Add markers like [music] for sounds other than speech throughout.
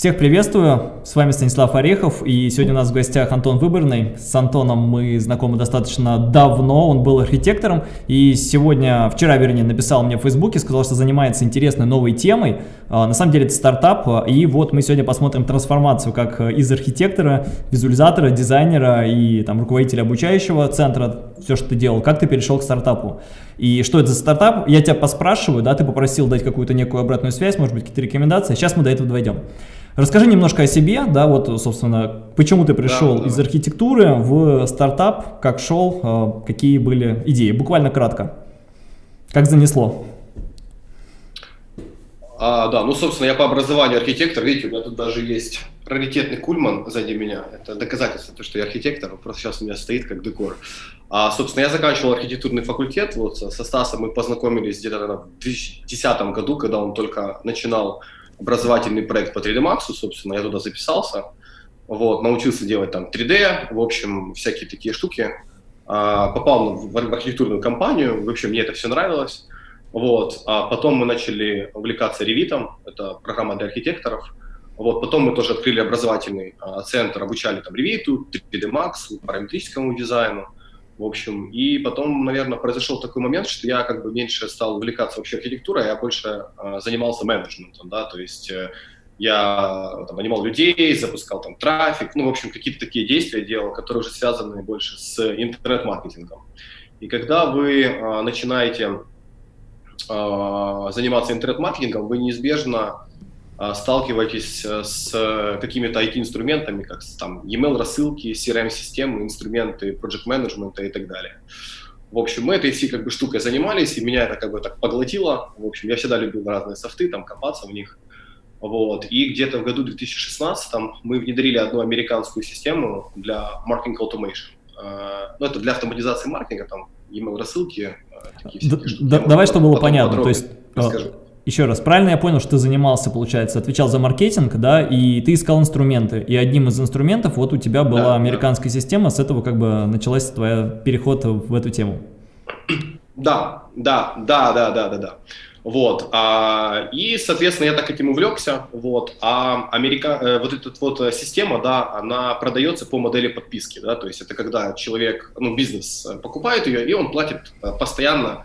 Всех приветствую, с вами Станислав Орехов, и сегодня у нас в гостях Антон Выборный. С Антоном мы знакомы достаточно давно, он был архитектором, и сегодня, вчера, вернее, написал мне в Фейсбуке, сказал, что занимается интересной новой темой. А, на самом деле это стартап, и вот мы сегодня посмотрим трансформацию как из архитектора, визуализатора, дизайнера и там руководителя обучающего центра, все, что ты делал, как ты перешел к стартапу. И что это за стартап? Я тебя поспрашиваю, да, ты попросил дать какую-то некую обратную связь, может быть, какие-то рекомендации. Сейчас мы до этого дойдем. Расскажи немножко о себе, да, вот, собственно, почему ты пришел да, из архитектуры в стартап, как шел, а, какие были идеи, буквально кратко. Как занесло? А, да, ну, собственно, я по образованию архитектор, видите, у меня тут даже есть раритетный кульман сзади меня, это доказательство, то, что я архитектор, просто сейчас у меня стоит как декор. А, собственно, я заканчивал архитектурный факультет, вот со Стасом мы познакомились где-то в 2010 году, когда он только начинал образовательный проект по 3D Max, собственно, я туда записался, вот, научился делать там 3D, в общем, всякие такие штуки, а, попал в, архитектурную компанию, в общем, мне это все нравилось, вот, а потом мы начали увлекаться ревитом, это программа для архитекторов, вот, потом мы тоже открыли образовательный а, центр, обучали там ревиту, 3D Max, параметрическому дизайну, в общем, и потом, наверное, произошел такой момент, что я как бы меньше стал увлекаться вообще архитектурой, а я больше э, занимался менеджментом, да, то есть э, я там, нанимал людей, запускал там трафик, ну, в общем, какие-то такие действия делал, которые уже связаны больше с интернет-маркетингом. И когда вы э, начинаете э, заниматься интернет-маркетингом, вы неизбежно сталкиваетесь э, с какими-то IT-инструментами, как там email рассылки, CRM-системы, инструменты project менеджмента и так далее. В общем, мы этой всей как бы штукой занимались, и меня это как бы так поглотило. В общем, я всегда любил разные софты, там копаться в них. Вот. И где-то в году 2016 мы внедрили одну американскую систему для marketing automation. А, ну, это для автоматизации маркетинга, там, email рассылки. Э, такие да, давай, чтобы было понятно. То есть, расскажу еще раз, правильно я понял, что ты занимался, получается, отвечал за маркетинг, да, и ты искал инструменты, и одним из инструментов вот у тебя была да, американская да. система, с этого как бы началась твоя переход в эту тему. Да, да, да, да, да, да, да. Вот, а, и, соответственно, я так этим увлекся, вот, а Америка, э, вот эта вот э, система, да, она продается по модели подписки, да, то есть это когда человек, ну, бизнес э, покупает ее, и он платит постоянно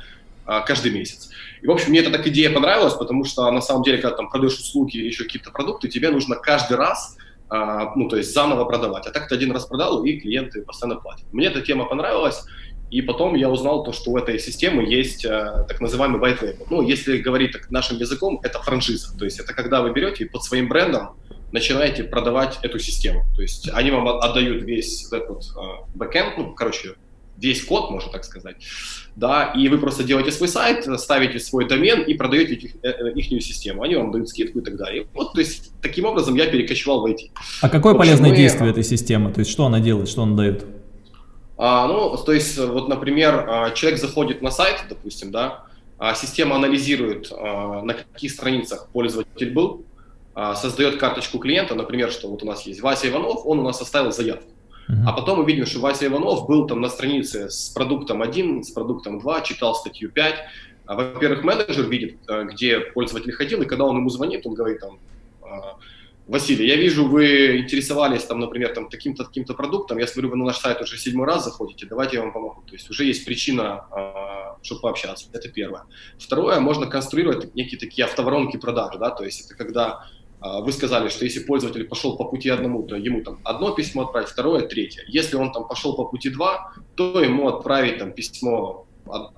каждый месяц. И, в общем, мне эта так идея понравилась, потому что, на самом деле, когда там продаешь услуги или еще какие-то продукты, тебе нужно каждый раз, а, ну, то есть заново продавать. А так ты один раз продал, и клиенты постоянно платят. Мне эта тема понравилась, и потом я узнал то, что у этой системы есть э, так называемый white label. Ну, если говорить так нашим языком, это франшиза. То есть это когда вы берете и под своим брендом начинаете продавать эту систему. То есть они вам отдают весь этот э, бэкэнд, ну, короче, весь код, можно так сказать, да, и вы просто делаете свой сайт, ставите свой домен и продаете их, э, э, их систему, они вам дают скидку и так далее. Вот, то есть, таким образом я перекочевал в IT. А какое общем, полезное мы... действие этой системы, то есть, что она делает, что она дает? А, ну, то есть, вот, например, а, человек заходит на сайт, допустим, да, а система анализирует, а, на каких страницах пользователь был, создает карточку клиента, например, что вот у нас есть Вася Иванов, он у нас оставил заявку. А потом мы видим, что Вася Иванов был там на странице с продуктом 1, с продуктом 2, читал статью 5. А, Во-первых, менеджер видит, э, где пользователь ходил, и когда он ему звонит, он говорит там, «А, Василий, я вижу, вы интересовались, там, например, там, таким-то таким продуктом, я смотрю, вы на наш сайт уже седьмой раз заходите, давайте я вам помогу. То есть уже есть причина, а, чтобы пообщаться, это первое. Второе, можно конструировать некие такие автоворонки продаж, да, то есть это когда вы сказали, что если пользователь пошел по пути одному, то ему там одно письмо отправить, второе, третье. Если он там пошел по пути два, то ему отправить там письмо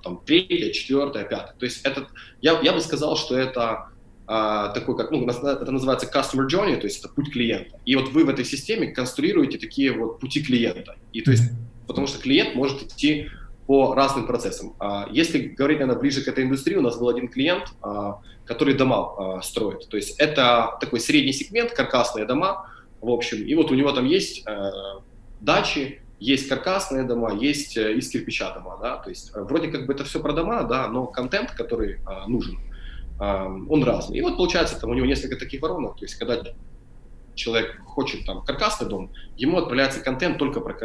там, третье, четвертое, пятое. То есть это, я, я бы сказал, что это а, такой, как, ну, это называется customer journey, то есть это путь клиента. И вот вы в этой системе конструируете такие вот пути клиента. И то есть, потому что клиент может идти по разным процессам. А, если говорить, наверное, ближе к этой индустрии, у нас был один клиент, а, который дома строит. То есть это такой средний сегмент, каркасные дома, в общем. И вот у него там есть э, дачи, есть каркасные дома, есть э, из кирпича дома, да, то есть э, вроде как бы это все про дома, да, но контент, который нужен, он разный. И вот получается, там у него несколько таких воронок, то есть когда человек хочет там каркасный дом, ему отправляется контент только про,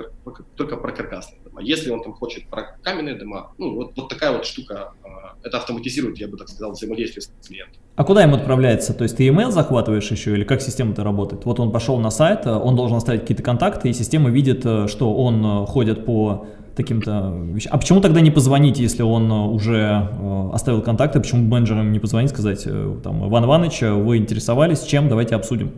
только про каркасные дома. Если он там хочет про каменные дома, ну, вот, вот такая вот штука, а, это автоматизирует, я бы так сказал, взаимодействие с клиентом. А куда им отправляется? То есть ты email захватываешь еще или как система-то работает? Вот он пошел на сайт, он должен оставить какие-то контакты, и система видит, э, что он э, ходит по таким-то вещам. А почему тогда не позвонить, если он э, уже э, оставил контакты, почему менеджерам не позвонить, сказать, э, там, Иван Иванович, вы интересовались, чем, давайте обсудим.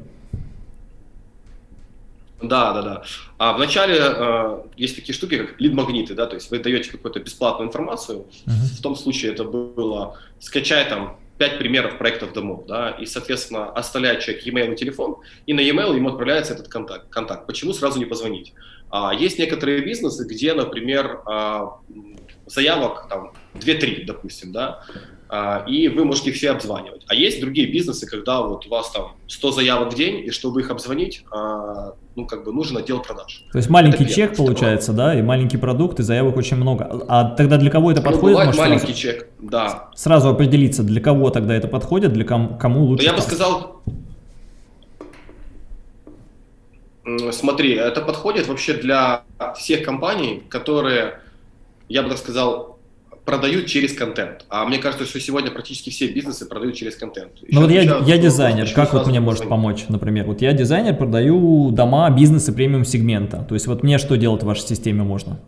Да, да, да. А вначале э, есть такие штуки, как лид-магниты, да, то есть вы даете какую-то бесплатную информацию. Uh -huh. В том случае это было скачай там пять примеров проектов домов, да, и, соответственно, оставляет человек e-mail и телефон, и на e-mail ему отправляется этот контакт. контакт. Почему сразу не позвонить? А, есть некоторые бизнесы, где, например, а, заявок там 2-3, допустим, да, и вы можете их все обзванивать. А есть другие бизнесы, когда вот у вас там 100 заявок в день, и чтобы их обзвонить, а, ну, как бы нужен отдел продаж. То есть маленький это чек получается, да, и маленький продукт, и заявок очень много. А тогда для кого это ну, подходит? Может, маленький сразу, чек, да. Сразу определиться, для кого тогда это подходит, для ком, кому лучше? Я бы сказал, Смотри, это подходит вообще для всех компаний, которые, я бы так сказал, продают через контент. А мне кажется, что сегодня практически все бизнесы продают через контент. ну вот я, я дизайнер, как вот мне может помочь, например? Вот я дизайнер, продаю дома, бизнесы премиум сегмента. То есть вот мне что делать в вашей системе можно?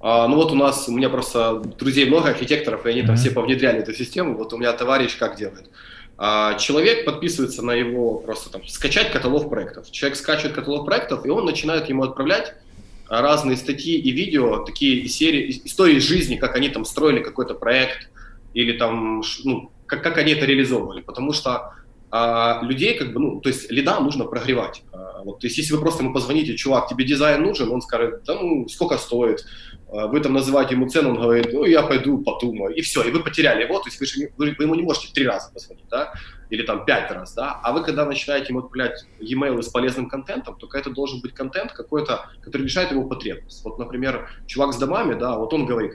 А, ну вот у нас, у меня просто друзей много, архитекторов, и они mm -hmm. там все повнедряли эту систему. Вот у меня товарищ как делает? А, человек подписывается на его просто там скачать каталог проектов. Человек скачивает каталог проектов, и он начинает ему отправлять разные статьи и видео, такие серии, истории жизни, как они там строили какой-то проект, или там, ну, как, как они это реализовывали. Потому что а, людей, как бы, ну, то есть лида нужно прогревать. А, вот, то есть если вы просто ему позвоните, чувак, тебе дизайн нужен, он скажет, да ну, сколько стоит, а, вы там называете ему цену, он говорит, ну, я пойду подумаю, и все, и вы потеряли. Его, то есть вы, же, вы, вы ему не можете три раза позвонить, да, или там пять раз, да, а вы когда начинаете ему отправлять e-mail с полезным контентом, то это должен быть контент какой-то, который решает его потребность. Вот, например, чувак с домами, да, вот он говорит,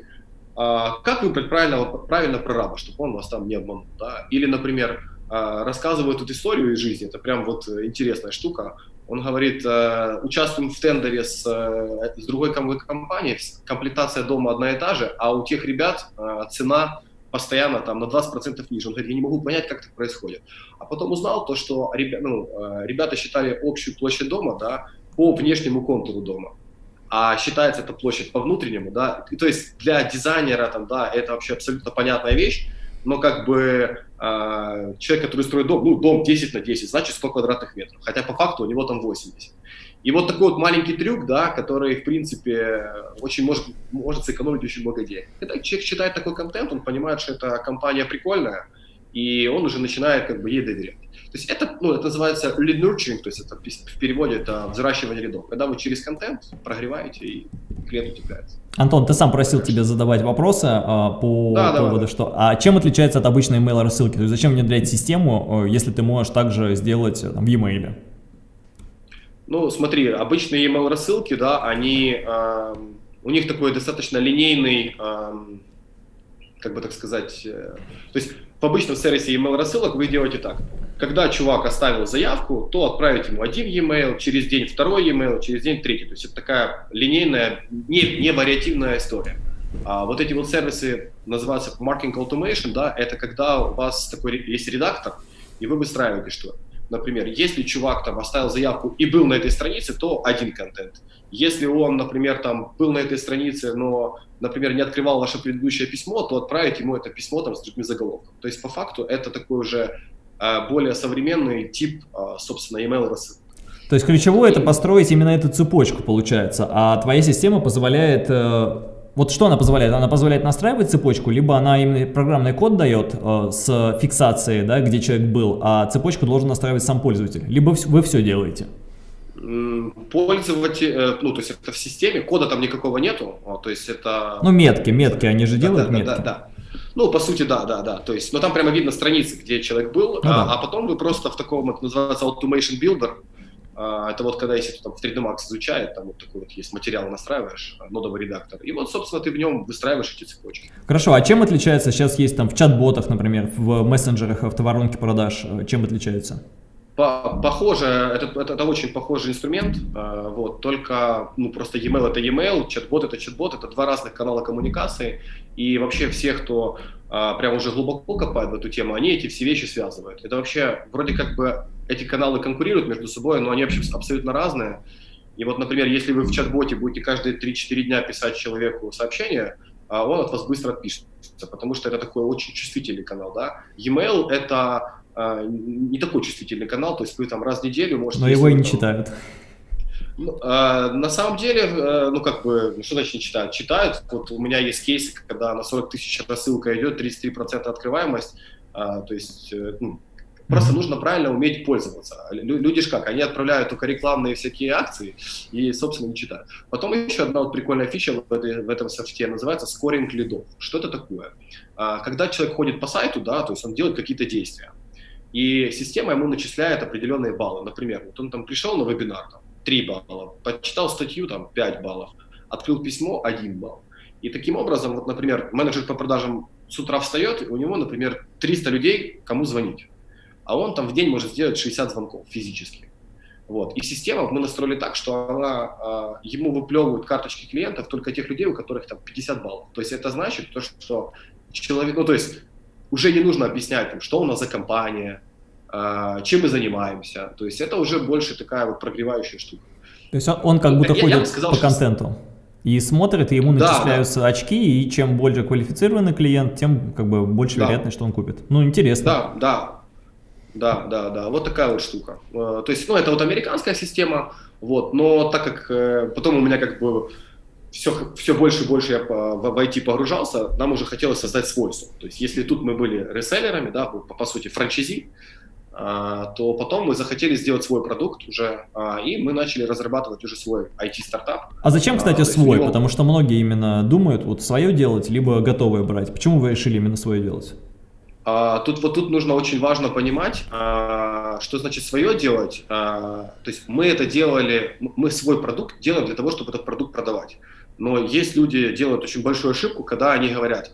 а, как выбрать правильно, правильно прораба, чтобы он вас там не обманул, да, или, например, а, рассказывает эту историю из жизни, это прям вот интересная штука. Он говорит, э, участвуем в тендере с, э, с другой компанией, комплектация дома одна и та же, а у тех ребят э, цена постоянно там на 20% ниже. Он говорит, я не могу понять, как так происходит. А потом узнал то, что ребя, ну, ребята считали общую площадь дома да, по внешнему контуру дома а считается эта площадь по внутреннему, да, и, то есть для дизайнера там, да, это вообще абсолютно понятная вещь, но как бы э, человек, который строит дом, ну, дом 10 на 10, значит 100 квадратных метров, хотя по факту у него там 80. И вот такой вот маленький трюк, да, который, в принципе, очень может, может сэкономить очень много денег. Когда человек читает такой контент, он понимает, что эта компания прикольная, и он уже начинает как бы ей доверять. То есть это, ну, это называется lead nurturing, то есть это в переводе это взращивание рядов. Когда вы через контент прогреваете, и клиент утепляется. Антон, ты сам просил тебя задавать вопросы а, по да, поводу, да, что... А чем отличается от обычной email рассылки? То есть зачем внедрять систему, э, если ты можешь также сделать там, в e-mail? Ну, смотри, обычные email рассылки, да, они... Э, у них такой достаточно линейный... Э, как бы так сказать... Э, то есть в обычном сервисе email рассылок вы делаете так. Когда чувак оставил заявку, то отправить ему один e-mail, через день второй e-mail, через день третий. То есть это такая линейная, не, не вариативная история. А вот эти вот сервисы называются marketing automation, да, это когда у вас такой есть редактор, и вы выстраиваете что? Например, если чувак там оставил заявку и был на этой странице, то один контент. Если он, например, там был на этой странице, но, например, не открывал ваше предыдущее письмо, то отправить ему это письмо там с другим заголовком. То есть по факту это такой уже более современный тип, э, собственно, email рассылки. То есть ключевое это построить именно эту цепочку получается, а твоя система позволяет э, вот что она позволяет? Она позволяет настраивать цепочку, либо она именно программный код дает э, с фиксацией, да, где человек был, а цепочку должен настраивать сам пользователь. Либо вы все делаете пользователь, э, ну, то есть это в системе, кода там никакого нету, а, то есть это... Ну, метки, метки, они же делают да, метки. Да, да, да. Ну, по сути, да, да, да. То есть, но там прямо видно страницы, где человек был, ну, а, да. а потом вы просто в таком, это называется Automation Builder, а, это вот когда, если ты там в 3D Max изучает, там вот такой вот есть материал, настраиваешь, а, нодовый редактор, и вот, собственно, ты в нем выстраиваешь эти цепочки. Хорошо, а чем отличается, сейчас есть там в чат-ботах, например, в мессенджерах автоворонки продаж, э, чем Похоже, это, это, это очень похожий инструмент, э, вот, только ну, просто e-mail это e-mail, чат-бот это чат-бот, это два разных канала коммуникации, и вообще все, кто э, прям уже глубоко копает в эту тему, они эти все вещи связывают. Это вообще, вроде как бы эти каналы конкурируют между собой, но они вообще абсолютно разные. И вот, например, если вы в чат-боте будете каждые 3-4 дня писать человеку сообщение, а он от вас быстро отпишется, потому что это такой очень чувствительный канал, да. E-mail — это не такой чувствительный канал, то есть вы там раз в неделю можете... Но его и не там, читают. Ну, а, на самом деле, э, ну как бы, ну, что значит не читают? Читают. Вот у меня есть кейсы, когда на 40 тысяч рассылка идет, 33% открываемость, а, то есть э, ну, Просто mm-hmm. нужно правильно уметь пользоваться. Люди же как, они отправляют только рекламные всякие акции и, собственно, не читают. Потом еще одна вот прикольная фича в, этой, в этом софте называется скоринг лидов. Что это такое? Когда человек ходит по сайту, да, то есть он делает какие-то действия. И система ему начисляет определенные баллы. Например, вот он там пришел на вебинар, там, 3 балла, почитал статью, там, 5 баллов, открыл письмо, 1 балл. И таким образом, вот, например, менеджер по продажам с утра встает, у него, например, 300 людей, кому звонить. А он там в день может сделать 60 звонков физически. Вот. И система мы настроили так, что она а, ему выплевывает карточки клиентов только тех людей, у которых там 50 баллов. То есть это значит то, что человек, ну то есть уже не нужно объяснять, там, что у нас за компания, э, чем мы занимаемся. То есть это уже больше такая вот прогревающая штука. То есть он, он как будто я, ходит я сказал, по контенту и смотрит, и ему начисляются да. очки, и чем более квалифицированный клиент, тем как бы больше да. вероятность, что он купит. Ну, интересно. Да, да. Да, да, да, вот такая вот штука. Э, то есть, ну, это вот американская система, вот, но так как э, потом у меня как бы все, все больше и больше я в, IT погружался, нам уже хотелось создать свой софт. То есть если тут мы были реселлерами, да, по, по сути франчайзи, а, то потом мы захотели сделать свой продукт уже, а, и мы начали разрабатывать уже свой IT-стартап. А зачем, кстати, а, свой? Него... Потому что многие именно думают вот свое делать, либо готовое брать. Почему вы решили именно свое делать? А, тут вот тут нужно очень важно понимать, а, что значит свое делать. А, то есть мы это делали, мы свой продукт делаем для того, чтобы этот продукт продавать. Но есть люди, делают очень большую ошибку, когда они говорят,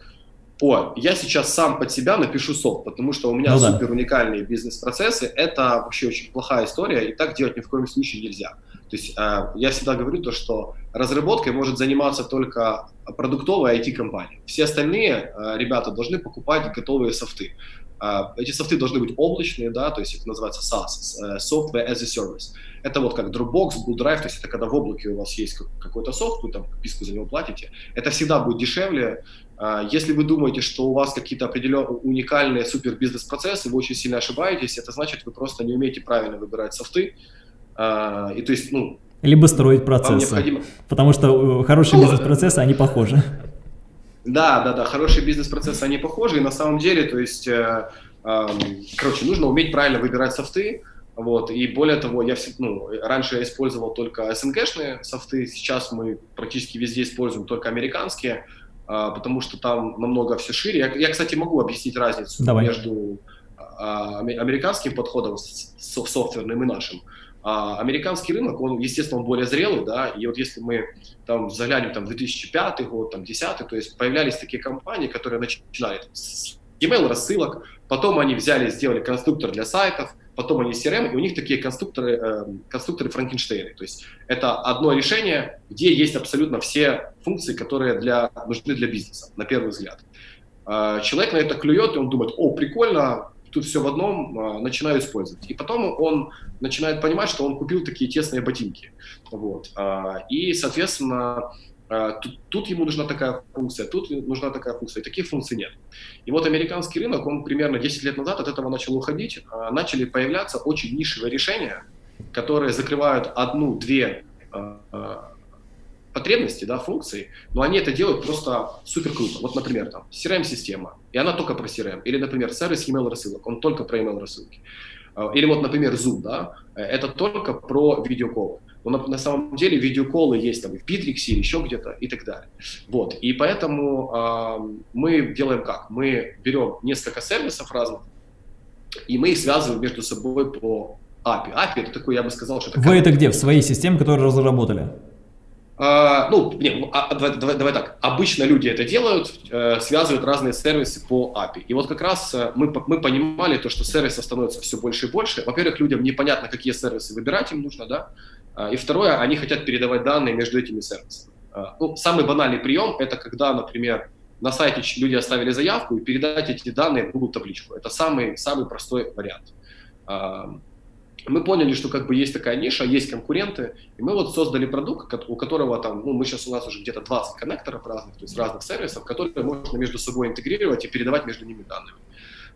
о, я сейчас сам под себя напишу софт, потому что у меня ну, супер уникальные бизнес-процессы, это вообще очень плохая история, и так делать ни в коем случае нельзя. То есть э, я всегда говорю то, что разработкой может заниматься только продуктовая IT-компания. Все остальные э, ребята должны покупать готовые софты. Э, эти софты должны быть облачные, да, то есть это называется SaaS, э, Software as a Service. Это вот как Dropbox, Google Drive, то есть это когда в облаке у вас есть какой-то софт, вы там подписку за него платите. Это всегда будет дешевле. А, если вы думаете, что у вас какие-то определенные уникальные супер бизнес-процессы, вы очень сильно ошибаетесь, это значит, вы просто не умеете правильно выбирать софты. А, и то есть, ну, либо строить процессы. Необходимо... Потому что э, хорошие ну, бизнес-процессы, они похожи. Да, да, да, хорошие бизнес-процессы, они похожи, и на самом деле, то есть, э, э, короче, нужно уметь правильно выбирать софты, вот, и более того, я ну, раньше я использовал только SNG-шные софты, сейчас мы практически везде используем только американские, а, потому что там намного все шире. Я, я кстати, могу объяснить разницу Давай. между а, американским подходом софтверным и нашим. А, американский рынок, он, естественно, он более зрелый, да, и вот если мы там заглянем там 2005 год, там 2010, то есть появлялись такие компании, которые начинали с email рассылок, потом они взяли, сделали конструктор для сайтов, потом они CRM, и у них такие конструкторы, э, конструкторы Франкенштейна. То есть это одно решение, где есть абсолютно все функции, которые для, нужны для бизнеса, на первый взгляд. Э, человек на это клюет, и он думает, о, прикольно, тут все в одном, э, начинаю использовать. И потом он начинает понимать, что он купил такие тесные ботинки. Вот. Э, и, соответственно, а, тут, тут ему нужна такая функция, тут нужна такая функция, и таких функций нет. И вот американский рынок, он примерно 10 лет назад от этого начал уходить, а, начали появляться очень нишевые решения, которые закрывают одну-две а, потребности, да, функции, но они это делают просто супер круто. Вот, например, там CRM-система, и она только про CRM. Или, например, сервис email рассылок, он только про email рассылки. Или вот, например, Zoom, да, это только про видеоколы. Но на, на самом деле видеоколы есть там и в Bittrex или еще где-то и так далее. Вот. И поэтому э, мы делаем как? Мы берем несколько сервисов разных, и мы их связываем между собой по API. API это такой, я бы сказал, что это... Вы это где? В своей системе, которую разработали? А, ну, не, а, давай, давай, так. Обычно люди это делают, э, связывают разные сервисы по API. И вот как раз э, мы, мы понимали то, что сервисов становится все больше и больше. Во-первых, людям непонятно, какие сервисы выбирать им нужно, да. А, и второе, они хотят передавать данные между этими сервисами. Ну, самый банальный прием – это когда, например, на сайте люди оставили заявку и передать эти данные в Google табличку. Это самый, самый простой вариант. Мы поняли, что как бы есть такая ниша, есть конкуренты, и мы вот создали продукт, у которого там, ну, мы сейчас у нас уже где-то 20 коннекторов разных, то есть разных сервисов, которые можно между собой интегрировать и передавать между ними данными.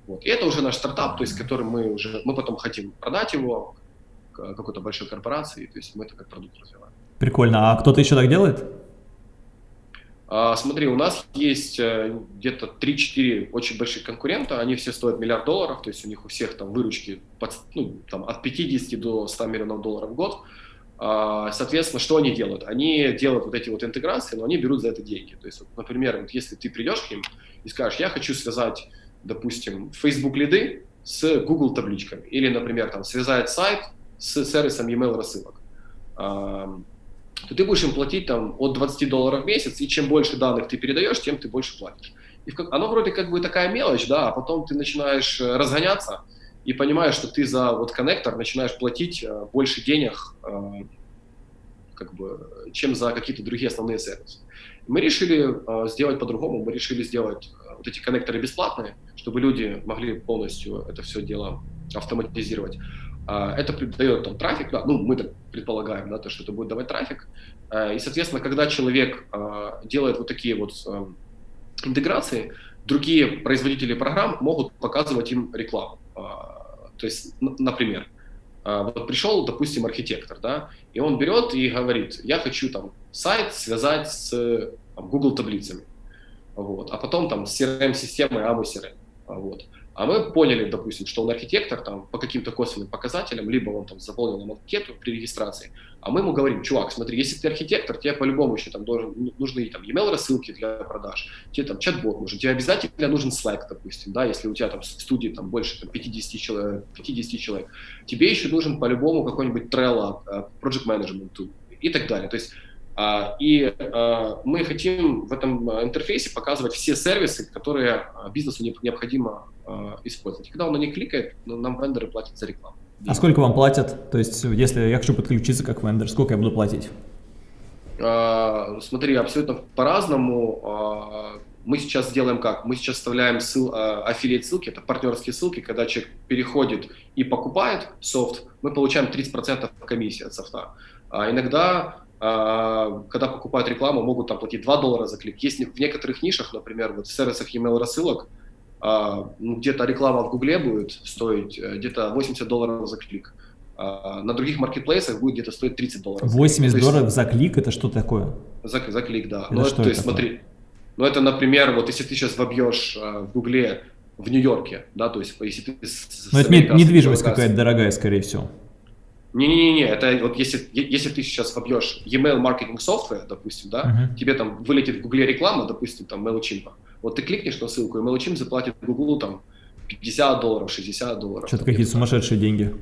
Вот. И это уже наш стартап, то есть который мы уже, мы потом хотим продать его какой-то большой корпорации, то есть мы это как продукт развиваем. Прикольно. А кто-то еще так делает? А, смотри, у нас есть э, где-то 3-4 очень больших конкурента, они все стоят миллиард долларов, то есть у них у всех там выручки под, ну, там, от 50 до 100 миллионов долларов в год. А, соответственно, что они делают? Они делают вот эти вот интеграции, но они берут за это деньги. То есть, вот, например, вот если ты придешь к ним и скажешь, я хочу связать, допустим, Facebook лиды с Google табличками, или, например, там, связать сайт с сервисом e-mail рассылок то ты будешь им платить там от 20 долларов в месяц, и чем больше данных ты передаешь, тем ты больше платишь. И оно вроде как бы такая мелочь, да, а потом ты начинаешь э, разгоняться и понимаешь, что ты за вот коннектор начинаешь платить э, больше денег, э, как бы, чем за какие-то другие основные сервисы. Мы решили сделать по-другому, мы решили сделать вот эти коннекторы бесплатные, чтобы люди могли полностью это все дело автоматизировать. А, это дает там трафик, да, ну, мы так предполагаем, да, то, что это будет давать трафик. А, и, соответственно, когда человек а, делает вот такие вот интеграции, другие производители программ могут показывать им рекламу. То есть, например, вот пришел, допустим, архитектор, да, и он берет и говорит, я хочу там сайт связать с там, Google таблицами, вот, а потом там с CRM-системой AMO CRM, вот. А мы поняли, допустим, что он архитектор там, по каким-то косвенным показателям, либо он там заполнил нам анкету при регистрации, а мы ему говорим, чувак, смотри, если ты архитектор, тебе по-любому еще там должен, ну, нужны там email рассылки для продаж, тебе там чат-бот нужен, тебе обязательно нужен Slack, допустим, да, если у тебя там в студии там больше там, 50, человек, 50 человек, тебе еще нужен по-любому какой-нибудь Trello, а, Project Management tool и так далее. То есть а, и а, мы хотим в этом интерфейсе показывать все сервисы, которые бизнесу необходимо использовать. И когда он на них кликает, ну, нам вендоры платят за рекламу. А сколько вам платят? То есть, если я хочу подключиться как вендор, сколько я буду платить? Смотри, абсолютно по-разному. Мы сейчас делаем как? Мы сейчас вставляем ссыл, аффилиат ссылки, это партнерские ссылки, когда человек переходит и покупает софт, мы получаем 30% комиссии от софта. А иногда когда покупают рекламу, могут там платить 2 доллара за клик. Есть в некоторых нишах, например, вот в сервисах email рассылок, где-то реклама в Гугле будет стоить э, где-то 80 долларов за клик. А, на других маркетплейсах будет где-то стоить 30 долларов. 80 за долларов за клик это что такое? За, за клик, да. Это ну, что то есть, смотри, ну это, например, вот если ты сейчас вобьешь в Гугле в Нью-Йорке, да, то есть если ты... Ну это недвижимость какая-то дорогая, скорее всего. Не-не-не, это вот если, если ты сейчас вобьешь email маркетинг software, допустим, да, uh-huh. тебе там вылетит в Гугле реклама, допустим, там MailChimp, вот ты кликнешь на ссылку, и MailChimp заплатит Google там 50 долларов, 60 долларов. Что-то какие-то сумасшедшие деньги.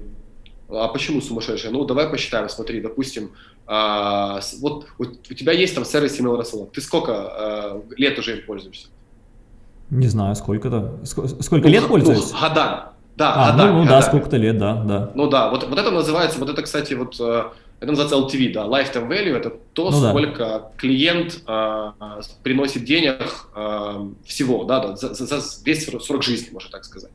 А почему сумасшедшие? Ну, давай посчитаем, смотри, допустим, а, вот, вот у тебя есть там сервис email рассылок, ты сколько а, лет уже им пользуешься? Не знаю, сколько-то. Сколько ну, лет пользуюсь? Ну, года. Да, а, да, ну, ну да, сколько-то лет, да, да. Ну да, вот, вот это называется, вот это, кстати, вот э, это называется LTV, да, lifetime value, это то, ну, сколько да. клиент э, приносит денег э, всего, да, да за, за, весь срок жизни, можно так сказать.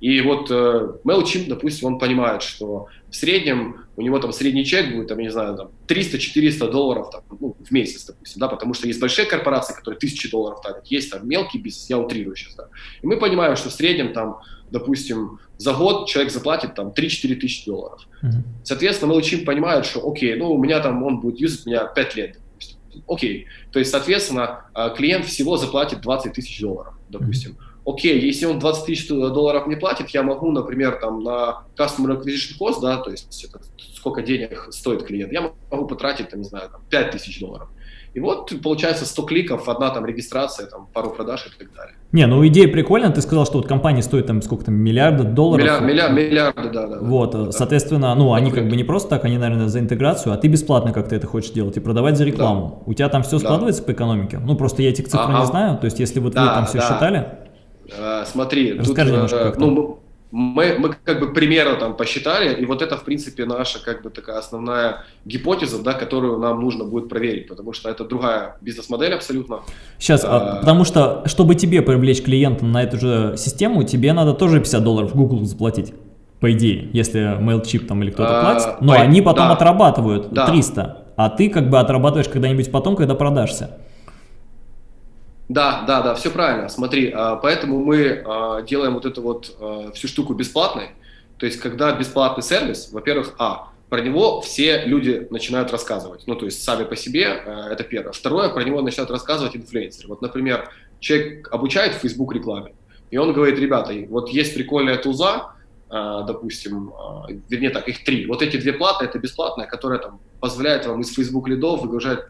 И вот э, MailChimp, допустим, он понимает, что в среднем у него там средний чек будет, там, я не знаю, там 300-400 долларов там, ну, в месяц, допустим, да, потому что есть большие корпорации, которые тысячи долларов тратят, есть там мелкий бизнес, я утрирую сейчас, да. И мы понимаем, что в среднем там, допустим, за год человек заплатит там 3-4 тысячи долларов. Mm-hmm. Соответственно, MailChimp понимает, что окей, ну, у меня там, он будет юзать меня 5 лет, допустим. Окей, то есть, соответственно, а, клиент всего заплатит 20 тысяч долларов, допустим. Mm-hmm окей, если он 20 тысяч долларов не платит, я могу, например, там на Customer Acquisition Cost, да, то есть это сколько денег стоит клиент, я могу потратить, там, не знаю, там, 5 тысяч долларов. И вот получается 100 кликов, одна там регистрация, там пару продаж и так далее. Не, ну идея прикольная, ты сказал, что вот компания стоит там сколько там, миллиарда долларов. Миллиард, миллиард, миллиарды, да, да. Вот, да. соответственно, ну они как бы не просто так, они, наверное, за интеграцию, а ты бесплатно как-то это хочешь делать и продавать за рекламу. Да. У тебя там все складывается да. по экономике? Ну просто я этих цифр а, не знаю, то есть если вот да, вы там все да. считали. А, смотри, Расскажи тут, немножко, как ну, мы, мы как бы примерно там посчитали, и вот это, в принципе, наша как бы такая основная гипотеза, да, которую нам нужно будет проверить, потому что это другая бизнес-модель абсолютно. Сейчас, а, потому что, чтобы тебе привлечь клиента на эту же систему, тебе надо тоже 50 долларов Google заплатить, по идее, если MailChimp там или кто-то а, платит, но по, они потом да, отрабатывают да. 300, а ты как бы отрабатываешь когда-нибудь потом, когда продашься. Да, да, да, все правильно. Смотри, а, поэтому мы а, делаем вот эту вот а, всю штуку бесплатной. То есть, когда бесплатный сервис, во-первых, а, про него все люди начинают рассказывать. Ну, то есть, сами по себе, это первое. Второе, про него начинают рассказывать инфлюенсеры. Вот, например, человек обучает в Facebook рекламе, и он говорит, ребята, вот есть прикольная туза, допустим, вернее так, их три. Вот эти две платные, это бесплатная, которая там позволяет вам из Facebook лидов выгружать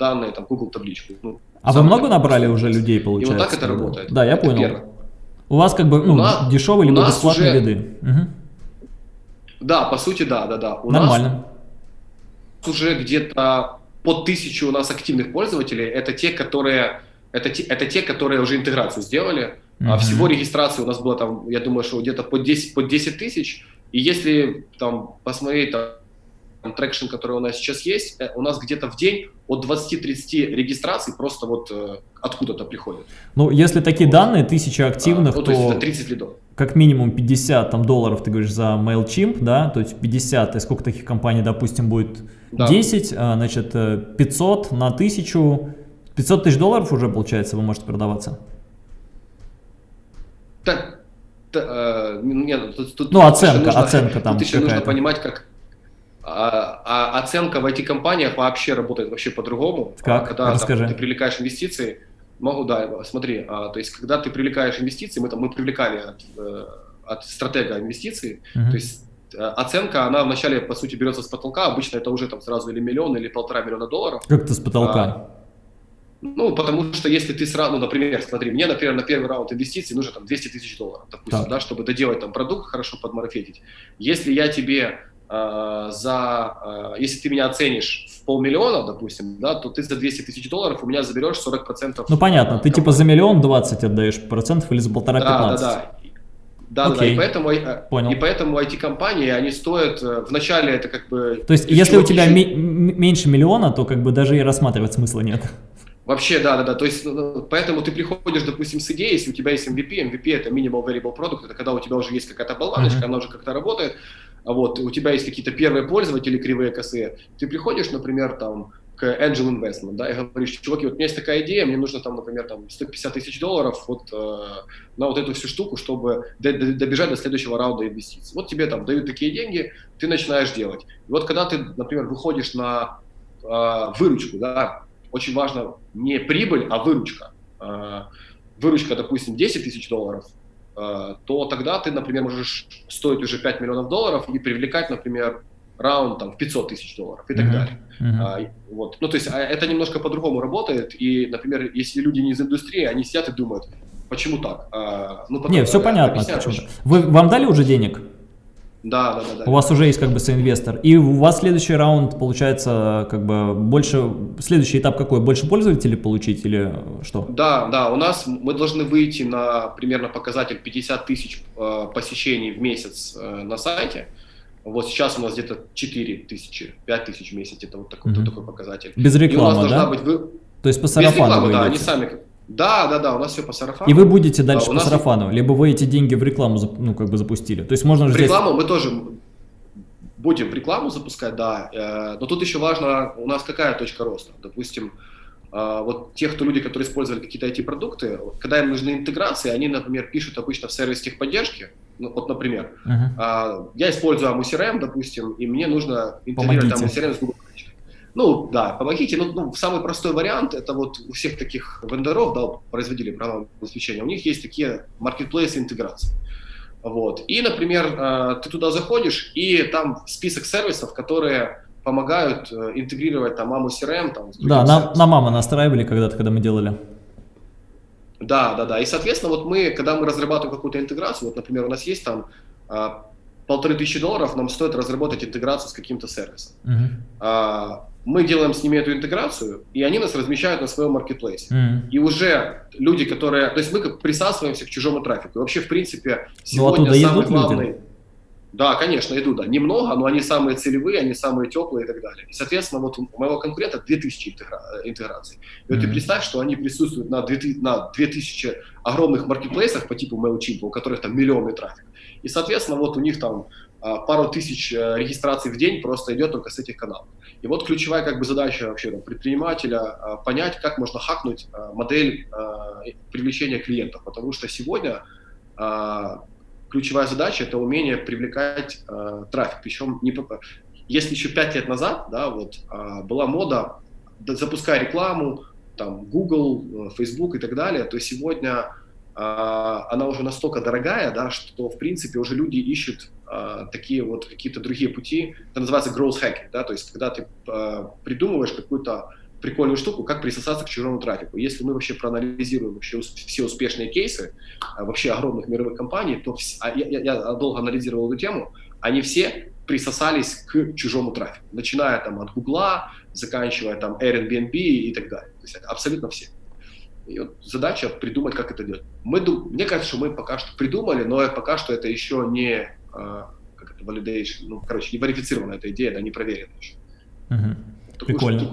данные, там, Google табличку. Ну, а вы много набрали уже людей, получается? И вот так это работает. Да, я это понял. Первое. У вас как бы ну, нас, дешевые либо бесплатные уже... лиды. Угу. Да, по сути, да, да, да. У Нормально. Нас уже где-то под тысячу у нас активных пользователей. Это те, которые, это те, это те, которые уже интеграцию сделали. Uh-huh. Всего регистрации у нас было там, я думаю, что где-то под 10, под 10 тысяч. И если там посмотреть там, traction, который у нас сейчас есть, э, у нас где-то в день от 20-30 регистраций просто вот э, откуда-то приходят. Ну, если такие вот. данные, тысяча активных, а, ну, то, то есть 30 лидов. как минимум 50 там, долларов, ты говоришь, за MailChimp, да, то есть 50, и сколько таких компаний, допустим, будет да. 10, а, значит, 500 э, на 1000, 500 тысяч долларов уже, получается, вы можете продаваться? Так, э, нет, тут, тут, ну, оценка, нужно, оценка там Тут еще нужно понимать, как, а, а оценка в IT-компаниях вообще работает вообще по-другому. Как? Когда Расскажи. Там, ты привлекаешь инвестиции, могу, да, смотри, а, то есть когда ты привлекаешь инвестиции, мы там мы привлекали от, э, от стратега инвестиций, uh -huh. то есть э, оценка, она вначале, по сути, берется с потолка, обычно это уже там сразу или миллион, или полтора миллиона долларов. Как то с потолка? А, ну, потому что если ты сразу, ну, например, смотри, мне, например, на первый раунд инвестиций нужно там 200 тысяч долларов, допустим, да, чтобы доделать там продукт, хорошо подмаркетить. Если я тебе за, э, если ты меня оценишь в полмиллиона, допустим, да, то ты за 200 тысяч долларов у меня заберешь 40%. Ну понятно, ты типа за миллион 20 отдаешь процентов или за полтора 15? Да, да, да. Да, да, и поэтому, э, Понял. и поэтому IT-компании, они стоят, вначале это как бы... То есть, если у тебя меньше миллиона, то как бы даже и рассматривать смысла нет. Вообще, да, да, да. То есть, поэтому ты приходишь, допустим, с идеей, если у тебя есть MVP, MVP это Minimal Variable Product, это когда у тебя уже есть какая-то болваночка, uh-huh. она уже как-то работает, вот у тебя есть какие-то первые пользователи, кривые косые, ты приходишь, например, там, к Angel Investment, да, и говоришь, чуваки, вот у меня есть такая идея, мне нужно там, например, там 150 тысяч долларов вот э, на вот эту всю штуку, чтобы добежать до следующего раунда инвестиций. Вот тебе там дают такие деньги, ты начинаешь делать. И вот когда ты, например, выходишь на э, выручку, да, очень важно не прибыль, а выручка. Э, выручка, допустим, 10 тысяч долларов, то тогда ты, например, можешь стоить уже 5 миллионов долларов и привлекать, например, раунд там, в 500 тысяч долларов и так uh-huh. далее. Uh-huh. А, вот. Ну, то есть а, это немножко по-другому работает, и, например, если люди не из индустрии, они сидят и думают, почему так? А, ну, потом, не, все понятно. Почему. Вы, вам дали уже денег? Да, да, да, да. У вас уже есть как бы соинвестор. И у вас следующий раунд, получается, как бы больше... Следующий этап какой? Больше пользователей получить или что? Да, да. У нас мы должны выйти на примерно показатель 50 тысяч э, посещений в месяц э, на сайте. Вот сейчас у нас где-то 4 тысячи, 5 тысяч в месяц. Это вот такой, угу. такой показатель. Без рекламы, да? Быть вы... То есть по сарафану Без рекламы, да, они сами да, да, да, у нас все по сарафану. И вы будете дальше да, по нас... сарафану, либо вы эти деньги в рекламу ну, как бы запустили. То есть можно в рекламу мы тоже будем в рекламу запускать, да. Э, но тут еще важно, у нас какая точка роста. Допустим, э, вот те, кто люди, которые использовали какие-то IT-продукты, когда им нужны интеграции, они, например, пишут обычно в сервис техподдержки. Ну, вот, например, uh-huh. я использую AMU CRM, допустим, и мне нужно интегрировать AMU CRM с Google Ну, да, помогите. Ну, ну, самый простой вариант, это вот у всех таких вендоров, да, производителей программного обеспечения, у них есть такие маркетплейсы интеграции. Вот. И, например, э, ты туда заходишь, и там список сервисов, которые помогают э, интегрировать там маму CRM. Там, да, на, на маму настраивали когда-то, когда мы делали. Да, да, да. И, соответственно, вот мы, когда мы разрабатываем какую-то интеграцию, вот, например, у нас есть там а, полторы тысячи долларов, нам стоит разработать интеграцию с каким-то сервисом. Uh-huh. А, мы делаем с ними эту интеграцию, и они нас размещают на своем маркетплейсе. Uh-huh. И уже люди, которые... То есть мы как присасываемся к чужому трафику. И вообще, в принципе, ну, сегодня ну, самый главный... Люди. Да, конечно, идут, да. Немного, но они самые целевые, они самые теплые и так далее. И, соответственно, вот у моего конкурента 2000 интегра... интеграций. И вот mm-hmm. ты представь, что они присутствуют на 2000, на 2000 огромных маркетплейсах по типу MailChimp, у которых там миллионный трафик. И, соответственно, вот у них там а, пару тысяч э, регистраций в день просто идет только с этих каналов. И вот ключевая как бы задача вообще там, предпринимателя а, понять, как можно хакнуть а, модель привлечения клиентов, потому что сегодня ключевая задача это умение привлекать трафик. Причем не, если еще пять лет назад, да, вот была мода, да, запуская рекламу, там Google, э, Facebook и так далее, то сегодня она уже настолько дорогая, да, что в принципе уже люди ищут э, такие вот какие-то другие пути. Это называется growth hacking, да, то есть когда ты э, придумываешь какую-то прикольную штуку, как присосаться к чужому трафику. Если мы вообще проанализируем вообще все успешные кейсы а, вообще огромных мировых компаний, то вс... а я, я долго анализировал эту тему, они все присосались к чужому трафику, начиная там от Гугла, заканчивая там Airbnb и так далее. То есть абсолютно все. И вот задача придумать, как это делать. Мы, мне кажется, что мы пока что придумали, но пока что это еще не а, как это, validation, ну, короче, не верифицирована эта идея, да, не проверена еще. Uh-huh. Прикольно.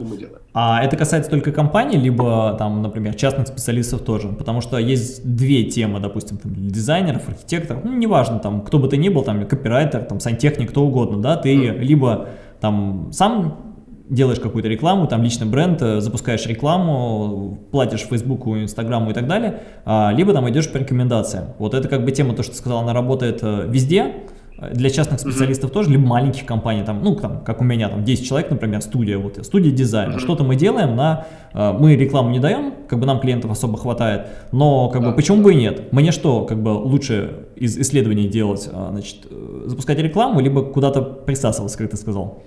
А это касается только компаний, либо там, например, частных специалистов тоже? Потому что есть две темы, допустим, там, дизайнеров, архитекторов, ну, неважно, там, кто бы ты ни был, там, копирайтер, там, сантехник, кто угодно, да, ты mm. либо там сам делаешь какую-то рекламу, там личный бренд, э, запускаешь рекламу, платишь Фейсбуку, Инстаграму и так далее, а, либо там идешь по рекомендациям. Вот это как бы тема, то, что ты сказал, она работает э, везде, для частных специалистов mm -hmm. тоже, либо маленьких компаний, там, ну, там, как у меня, там, 10 человек, например, студия, вот, студия дизайна, mm -hmm. что-то мы делаем на, э, мы рекламу не даем, как бы нам клиентов особо хватает, но, как да. бы, почему бы и нет? Мне что, как бы, лучше из исследований делать, э, значит, запускать рекламу, либо куда-то присасываться, как ты сказал?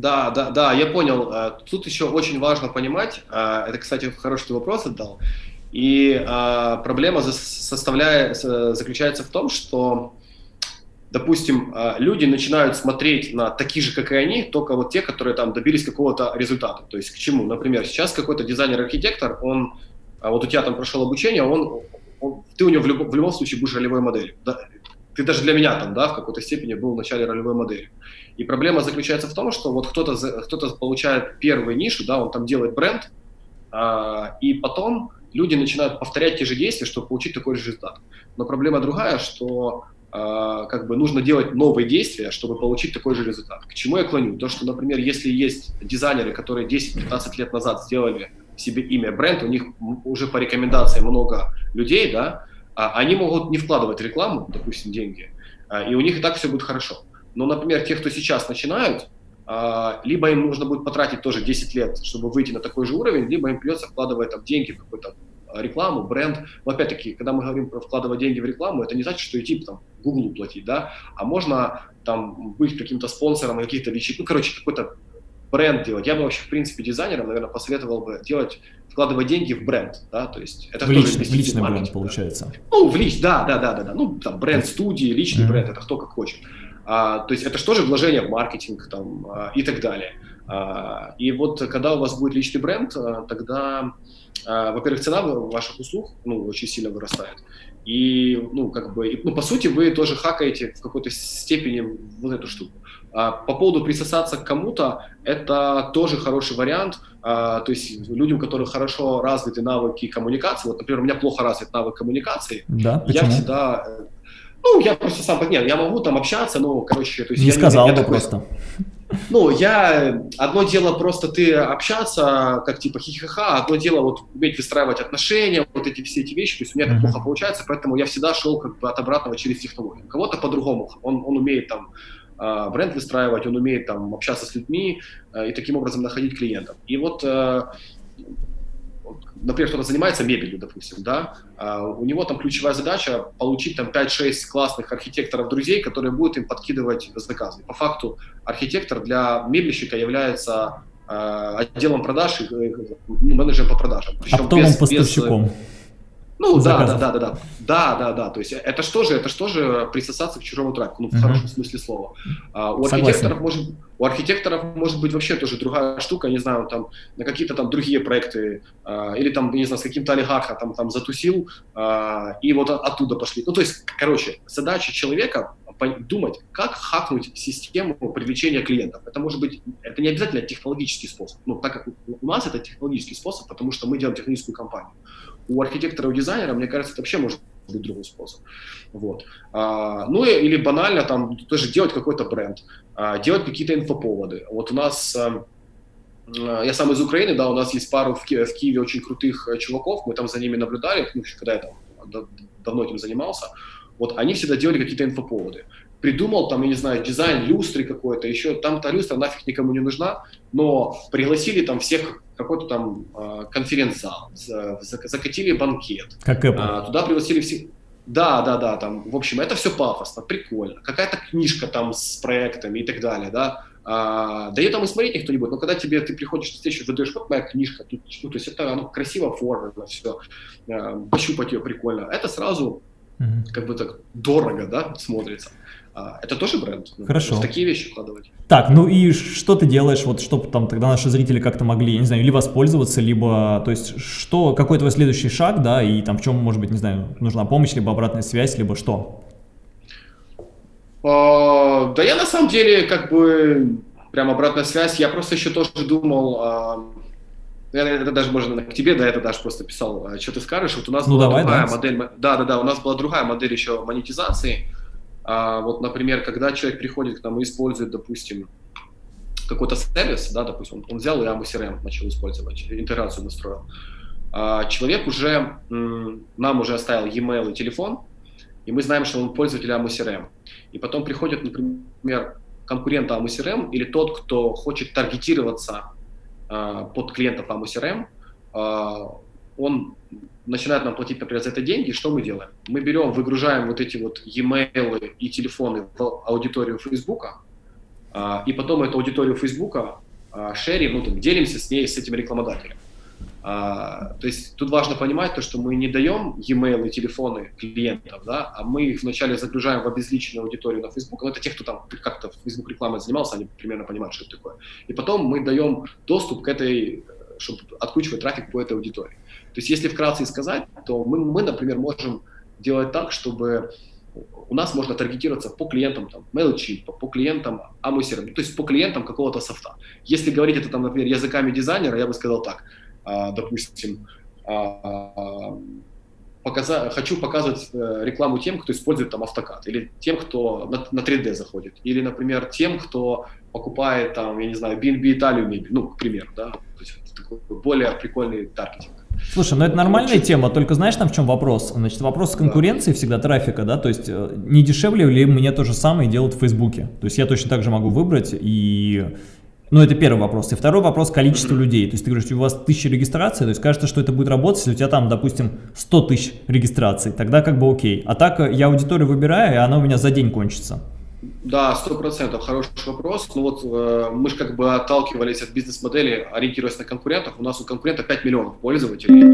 Да, да, да, я понял. Тут еще очень важно понимать, это, кстати, хороший вопрос отдал, и проблема составляет, заключается в том, что допустим, люди начинают смотреть на такие же, как и они, только вот те, которые там добились какого-то результата. То есть к чему? Например, сейчас какой-то дизайнер-архитектор, он, вот у тебя там прошел обучение, он, он ты у него в, люб, в любом случае будешь ролевой моделью. Ты даже для меня там, да, в какой-то степени был в начале ролевой модели. И проблема заключается в том, что вот кто-то кто получает первую нишу, да, он там делает бренд, а, и потом люди начинают повторять те же действия, чтобы получить такой же результат. Но проблема другая, что а, как бы нужно делать новые действия, чтобы получить такой же результат. К чему я клоню? То, что, например, если есть дизайнеры, которые 10-15 лет назад сделали себе имя бренд, у них уже по рекомендациям много людей, да, а они могут не вкладывать рекламу, допустим, деньги, а, и у них и так все будет хорошо. Но, например, те, кто сейчас начинают, либо им нужно будет потратить тоже 10 лет, чтобы выйти на такой же уровень, либо им придется вкладывать там деньги в какой-то рекламу, бренд. Но опять-таки, когда мы говорим про вкладывать деньги в рекламу, это не значит, что идти там Google платить, да, а можно там быть каким-то спонсором каких-то вещей, ну, короче, какой-то бренд делать. Я бы вообще, в принципе, дизайнерам, наверное, посоветовал бы делать, вкладывать деньги в бренд, да, то есть это в тоже личный, в личный бренд, да. получается. Ну, в лич, да, да, да, да, да, ну, там, бренд студии, личный mm-hmm. бренд, это кто как хочет. А, то есть это же тоже вложение в маркетинг там а, и так далее. А, и вот когда у вас будет личный бренд, а, тогда а, во-первых, цена ваших услуг ну, очень сильно вырастает. И, ну, как бы, ну, по сути, вы тоже хакаете в какой-то степени вот эту штуку. А, по поводу присосаться к кому-то, это тоже хороший вариант. А, то есть людям, у которых хорошо развиты навыки коммуникации, вот, например, у меня плохо развит навык коммуникации, да, я всегда... Ну, я просто сам, нет, я могу там общаться, но, короче... То есть не я, сказал я, бы такой, просто. Ну, я... Одно дело просто ты общаться, как типа хихиха, одно дело вот уметь выстраивать отношения, вот эти все эти вещи. То есть у меня это плохо получается, поэтому я всегда шел как бы от обратного через технологию. Кого-то по-другому. Он, он умеет там э, бренд выстраивать, он умеет там общаться с людьми э, и таким образом находить клиентов. И вот э, например, кто-то занимается мебелью, допустим, да, а у него там ключевая задача получить там 5-6 классных архитекторов-друзей, которые будут им подкидывать заказы. По факту архитектор для мебельщика является э, отделом продаж, э, ну, менеджером по продажам. Причем Оптовым без, поставщиком. Без, ну да, да, да, да, да, да, да, да. То есть это что же, это что же присосаться к чужому трафику, ну в uh-huh. хорошем смысле слова. А, у Согласен. архитекторов может, у архитекторов может быть вообще тоже другая штука, не знаю, там на какие-то там другие проекты а, или там не знаю с каким-то олигархом там там затусил а, и вот оттуда пошли. Ну то есть, короче, задача человека думать, как хакнуть систему привлечения клиентов. Это может быть, это не обязательно технологический способ. Ну так как у нас это технологический способ, потому что мы делаем техническую компанию у архитектора, у дизайнера, мне кажется, это вообще может быть другой способ. Вот. А, ну или банально там тоже делать какой-то бренд, а, делать какие-то инфоповоды. Вот у нас, а, а я сам из Украины, да, у нас есть пару в, Ки в Киеве очень крутых э, чуваков, мы там за ними наблюдали, ну, когда я там давно этим занимался. Вот они всегда делали какие-то инфоповоды придумал там, я не знаю, дизайн люстры какой-то, еще там-то люстра нафиг никому не нужна, но пригласили там всех какой-то там э, конференц-зал, закатили банкет. Как Apple. Э, туда пригласили всех. Да, да, да, там, в общем, это все пафосно, прикольно. Какая-то книжка там с проектами и так далее, да. А, да и там и смотреть никто не будет, но когда тебе, ты приходишь на встречу, выдаешь, вот моя книжка, тут, ну, то есть это ну, красиво оформлено, все, а, пощупать ее прикольно, это сразу mm-hmm. как бы так дорого, да, смотрится. А, это тоже бренд. Ну, Хорошо. В такие вещи вкладывать. Так, ну и что ты делаешь, вот чтобы там тогда наши зрители как-то могли, я не знаю, или воспользоваться, либо, то есть, что, какой твой следующий шаг, да, и там в чем, может быть, не знаю, нужна помощь, либо обратная связь, либо что? А, да я на самом деле, как бы, прям обратная связь, я просто еще тоже думал, а, это даже можно к тебе, да, это даже просто писал, что ты скажешь, вот у нас ну, была давай, другая да. модель, да, да, да, у нас была другая модель еще монетизации, а вот, например, когда человек приходит к нам и использует, допустим, какой-то сервис, да, допустим, он взял и AMO CRM начал использовать, интеграцию настроил, а человек уже, нам уже оставил e-mail и телефон, и мы знаем, что он пользователь AMO CRM. И потом приходит, например, конкурент AMO CRM или тот, кто хочет таргетироваться а, под клиентов AMO CRM, а, он начинают нам платить, например, за это деньги, что мы делаем? Мы берем, выгружаем вот эти вот e-mail и телефоны в аудиторию Фейсбука, и потом эту аудиторию Фейсбука шерим, ну, там, делимся с ней, с этим рекламодателем. А, то есть тут важно понимать то, что мы не даем e-mail и телефоны клиентов, да, а мы их вначале загружаем в обезличенную аудиторию на Facebook. Ну, это те, кто там как-то Facebook рекламой занимался, они примерно понимают, что это такое. И потом мы даем доступ к этой, чтобы откручивать трафик по этой аудитории. То есть если вкратце сказать, то мы, мы, например, можем делать так, чтобы у нас можно таргетироваться по клиентам там, MailChimp, по, клиентам Amuser, то есть по клиентам какого-то софта. Если говорить это, там, например, языками дизайнера, я бы сказал так, а, допустим, а, показа хочу показывать э, рекламу тем, кто использует там автокад, или тем, кто на, на 3D заходит, или, например, тем, кто покупает там, я не знаю, BNB Италию мебель, ну, к примеру, да, то есть такой более прикольный таргетинг. Слушай, ну это нормальная тема, только знаешь там в чем вопрос? Значит, вопрос конкуренции всегда трафика, да, то есть э, не дешевле ли мне то же самое делать в Фейсбуке? То есть я точно так же могу выбрать и... Ну, это первый вопрос. И второй вопрос – количество людей. То есть ты говоришь, у вас тысяча регистраций, то есть кажется, что это будет работать, если у тебя там, допустим, 100 тысяч регистраций, тогда как бы окей. А так э, я аудиторию выбираю, и она у меня за день кончится. Да, сто процентов хороший вопрос. Ну вот э, мы же как бы отталкивались от бизнес-модели, ориентируясь на конкурентов. У нас у конкурента 5 миллионов пользователей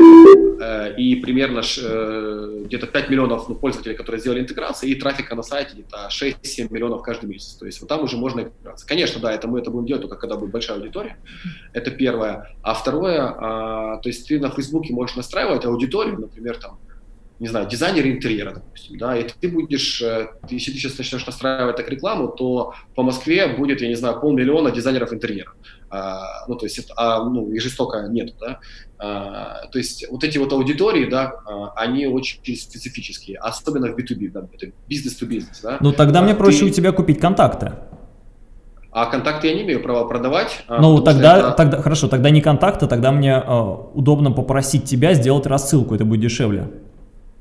э, и примерно э, где-то 5 миллионов ну, пользователей, которые сделали интеграцию, и трафика на сайте где-то 6-7 миллионов каждый месяц. То есть вот там уже можно интегрироваться. Конечно, да, это мы это будем делать только когда будет большая аудитория. Это первое. А второе, э, то есть ты на Фейсбуке можешь настраивать аудиторию, например, там не знаю, дизайнер интерьера, допустим, да, и ты будешь, э, ты, если ты сейчас начнешь настраивать так рекламу, то по Москве будет, я не знаю, полмиллиона дизайнеров интерьера. А, ну, то есть, это, а, ну, и жестоко нет, да. А, то есть, вот эти вот аудитории, да, а, они очень специфические, особенно в B2B, да, это бизнес-to-бизнес, да. Ну, тогда а, мне проще ты... у тебя купить контакты. А контакты я не имею права продавать. А, ну, тогда, это... тогда, хорошо, тогда не контакты, тогда мне э, удобно попросить тебя сделать рассылку, это будет дешевле.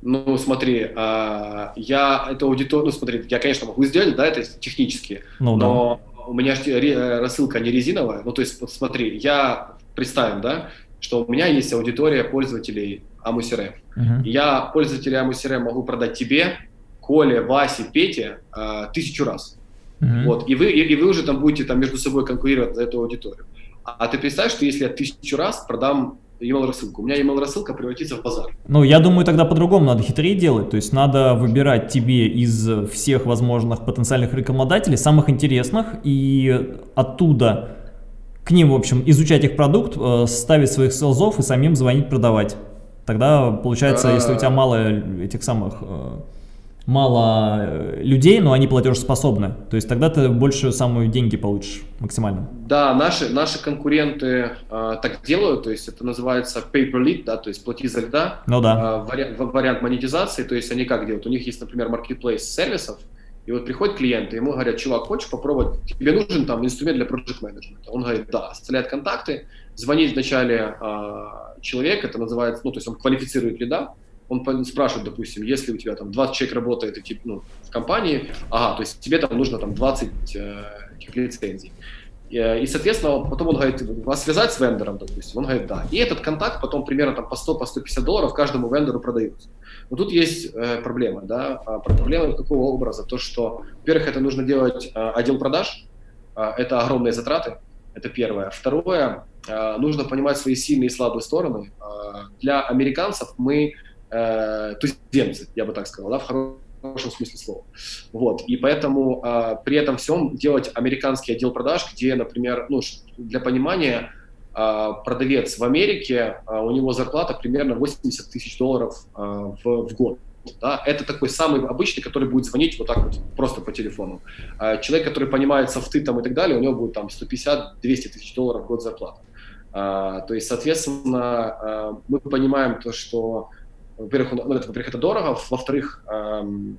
Ну, смотри, а, я эту аудиторию, ну, смотри, я, конечно, могу сделать, да, это технически, ну, но да. у меня э, рассылка не резиновая, ну, то есть, смотри, я, представим, да, что у меня есть аудитория пользователей Амусире. Uh-huh. Я пользователей Амусире могу продать тебе, Коле, Васе, Пете э, тысячу раз. Uh-huh. Вот, и вы, и, и вы уже там будете там между собой конкурировать за эту аудиторию. А, а ты представь, что если я тысячу раз продам email рассылку. У меня email рассылка превратится в базар. Ну, я думаю, тогда по-другому надо хитрее делать. То есть надо выбирать тебе из всех возможных потенциальных рекламодателей самых интересных и оттуда к ним, в общем, изучать их продукт, э, ставить своих селзов и самим звонить, продавать. Тогда получается, если у тебя мало этих самых э, мало э, людей, но они платежеспособны. То есть тогда ты больше самые деньги получишь максимально. Да, наши, наши конкуренты э, так делают, то есть это называется pay per lead, да, то есть плати за льда. Ну да. Э, вариант, вариант монетизации, то есть они как делают? У них есть, например, marketplace сервисов, и вот приходят клиенты, ему говорят, чувак, хочешь попробовать, тебе нужен там инструмент для project management? Он говорит, да, оставляет контакты, звонит вначале э, человек, это называется, ну, то есть он квалифицирует лида, он спрашивает, допустим, если у тебя там 20 человек работает и, ну, в компании, ага, то есть тебе там нужно там 20 э, лицензий. И, и, соответственно, потом он говорит, вас связать с вендором, допустим, он говорит, да. И этот контакт потом примерно там по 100, по 150 долларов каждому вендору продается. Но тут есть э, проблема, да, а проблема какого образа? То, что, во-первых, это нужно делать э, отдел продаж, э, это огромные затраты, это первое. Второе, э, нужно понимать свои сильные и слабые стороны. Э, для американцев мы э, туземцы, я бы так сказал, да, в хорошем смысле слова. Вот, и поэтому э, при этом всем делать американский отдел продаж, где, например, ну, для понимания, э, продавец в Америке, э, у него зарплата примерно 80 тысяч долларов э, в, в год. Да, это такой самый обычный, который будет звонить вот так вот просто по телефону. Человек, который понимает софты там и так далее, у него будет там 150-200 тысяч долларов в год зарплата. А, то есть, соответственно, мы понимаем то, что во-первых, ну, это, во-первых, это дорого, во-вторых, эм,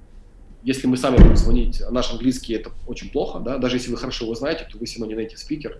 если мы сами будем звонить, наш английский это очень плохо, да, даже если вы хорошо его знаете, то вы все равно не найти спикер.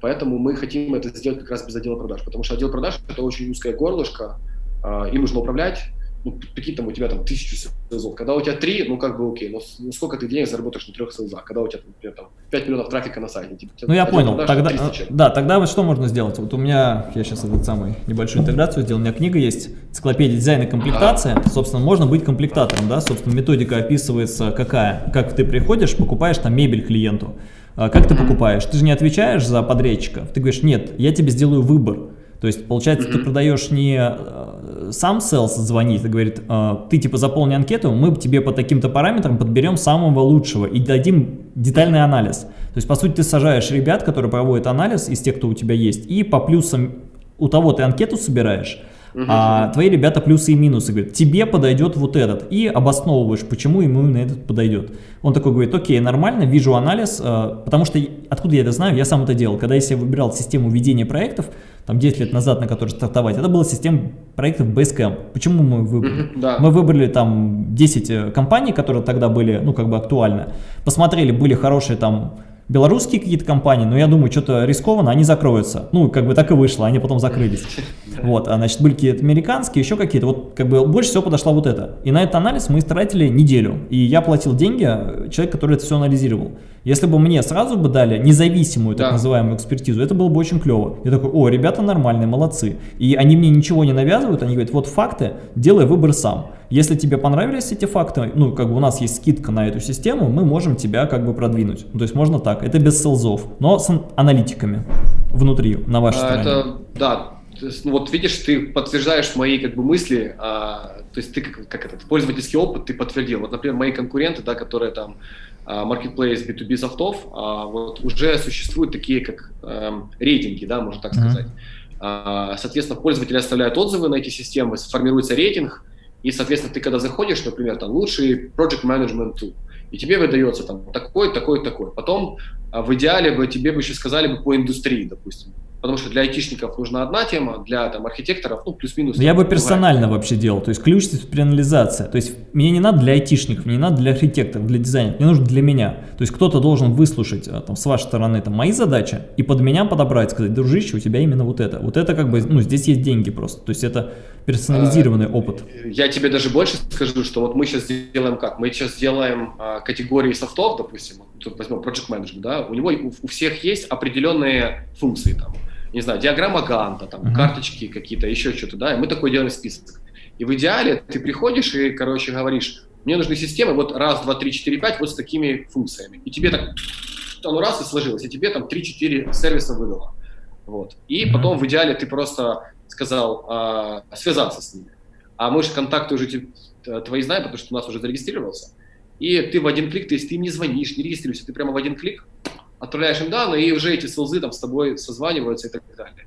Поэтому мы хотим это сделать как раз без отдела продаж, потому что отдел продаж это очень узкое горлышко, э, им нужно управлять, ну, какие там у тебя там тысячу селзов. Когда у тебя три, ну, как бы окей, но ну, сколько ты денег заработаешь на трех селзах? Когда у тебя, например, там 5 миллионов трафика на сайте. Типа, ну, я понял. Тогда, да, тогда вот что можно сделать? Вот у меня, я сейчас этот самый небольшую интеграцию сделал, у меня книга есть, энциклопедия дизайна и комплектация. Ага. Собственно, можно быть комплектатором, да, собственно, методика описывается какая. Как ты приходишь, покупаешь там мебель клиенту. А как ты покупаешь? Ты же не отвечаешь за подрядчика. Ты говоришь, нет, я тебе сделаю выбор. То есть, получается, ты продаешь не э, сам селс звонит и говорит, э, ты типа заполни анкету, мы тебе по таким-то параметрам подберем самого лучшего и дадим детальный анализ. То есть, по сути, ты сажаешь ребят, которые проводят анализ из тех, кто у тебя есть, и по плюсам у того ты анкету собираешь, а твои ребята плюсы и минусы говорят, тебе подойдет вот этот, и обосновываешь, почему ему именно этот подойдет. Он такой говорит, окей, нормально, вижу анализ, э, потому что, откуда я это знаю, я сам это делал. Когда я себе выбирал систему ведения проектов, там 10 лет назад, на которой стартовать, это была система проектов Basecamp. Почему мы выбрали? Да. Мы выбрали там 10 э, компаний, которые тогда были, ну, как бы актуальны. Посмотрели, были хорошие там белорусские какие-то компании, но я думаю, что-то рискованно, они закроются. Ну, как бы так и вышло, они потом закрылись. [laughs] Вот, а значит, были какие-то американские, еще какие-то. Вот, как бы больше всего подошла вот это. И на этот анализ мы тратили неделю. И я платил деньги э, человек, который это все анализировал. Если бы мне сразу бы дали независимую, так да. называемую, экспертизу, это было бы очень клево. Я такой, о, ребята нормальные, молодцы. И они мне ничего не навязывают, они говорят, вот факты, делай выбор сам. Если тебе понравились эти факты, ну, как бы у нас есть скидка на эту систему, мы можем тебя как бы продвинуть. Ну, то есть можно так, это без селзов, но с аналитиками внутри, на вашей а, стороне. Это, да, ну, вот видишь, ты подтверждаешь мои как бы мысли, а, то есть ты как, как этот пользовательский опыт ты подтвердил. Вот, например, мои конкуренты, да, которые там а, marketplace B2B софтов, а, вот уже существуют такие как а, рейтинги, да, можно так сказать. Mm-hmm. А, соответственно, пользователи оставляют отзывы на эти системы, формируется рейтинг, и, соответственно, ты когда заходишь, например, там лучший project management tool, и тебе выдается там такой, такой, такой. Потом а, в идеале бы тебе бы еще сказали бы по индустрии, допустим потому что для айтишников нужна одна тема, для там, архитекторов, ну, плюс-минус. Я бы персонально другая. вообще делал, то есть ключ персонализация. То есть мне не надо для айтишников, мне не надо для архитекторов, для дизайнеров, мне нужно для меня. То есть кто-то должен выслушать а, там, с вашей стороны там, мои задачи и под меня подобрать, сказать, дружище, у тебя именно вот это. Вот это как бы, ну, здесь есть деньги просто. То есть это персонализированный а, опыт. Я тебе даже больше скажу, что вот мы сейчас делаем как? Мы сейчас делаем а, категории софтов, допустим, возьмем Project Management, да, у него у, у всех есть определенные функции там не знаю, диаграмма Ганта, там, uh-huh. карточки какие-то, еще что-то, да, и мы такой делаем список. И в идеале ты приходишь и, короче, говоришь, мне нужны системы вот раз, два, три, четыре, пять вот с такими функциями. И тебе так, [sniffs] оно раз и сложилось, и тебе там 3-4 сервиса выдало. Вот. И uh-huh. потом в идеале ты просто сказал а, связаться с ними. А мы же контакты уже твои знаем, потому что у нас уже зарегистрировался. И ты в один клик, то есть ты им не звонишь, не регистрируешься, ты прямо в один клик отправляешь им данные, и уже эти селзы там с тобой созваниваются и так далее.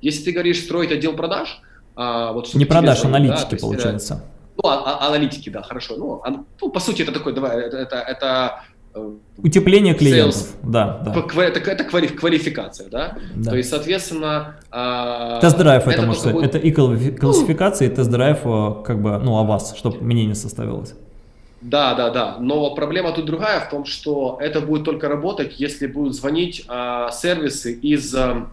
Если ты говоришь строить отдел продаж, а, вот не продаж, звонить, аналитики да, получается. Есть, ну, а, а, аналитики, да, хорошо. Ну, а, ну, по сути, это такой, давай, это, это, это э, Утепление клиентов, sales, да, да. Это, это квалификация, да? да? То есть, соответственно... Э, тест-драйв это, это может быть, это и классификация, ну, и тест-драйв, э, как бы, ну, о вас, чтобы мнение составилось. Да, да, да. Но проблема тут другая в том, что это будет только работать, если будут звонить э, сервисы из... Э,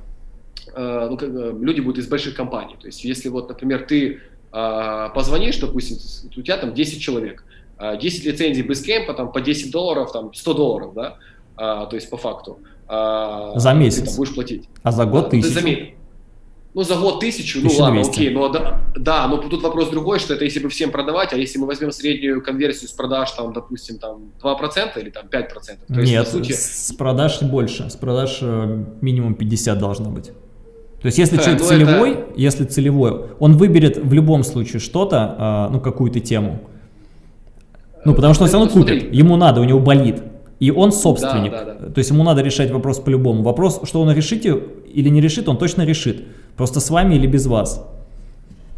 ну, как, люди будут из больших компаний. То есть если вот, например, ты э, позвонишь, допустим, у тебя там 10 человек, 10 лицензий Basecamp, там по 10 долларов, там 100 долларов, да, а, то есть по факту. А, за месяц. Ты там будешь платить. А за год тысячу. За, ну, за год тысячу, ну ладно, окей, но да, да, но тут вопрос другой, что это если бы всем продавать, а если мы возьмем среднюю конверсию с продаж, там, допустим, там 2% или там 5%? То есть, Нет, сути... с продаж больше, с продаж э, минимум 50 должно быть. То есть если да, человек ну целевой, это... если целевой, он выберет в любом случае что-то, а, ну какую-то тему. Ну потому что он все равно купит, ему надо, у него болит. И он собственник. Да, да, да. То есть ему надо решать вопрос по-любому. Вопрос, что он решит или не решит, он точно решит. Просто с вами или без вас.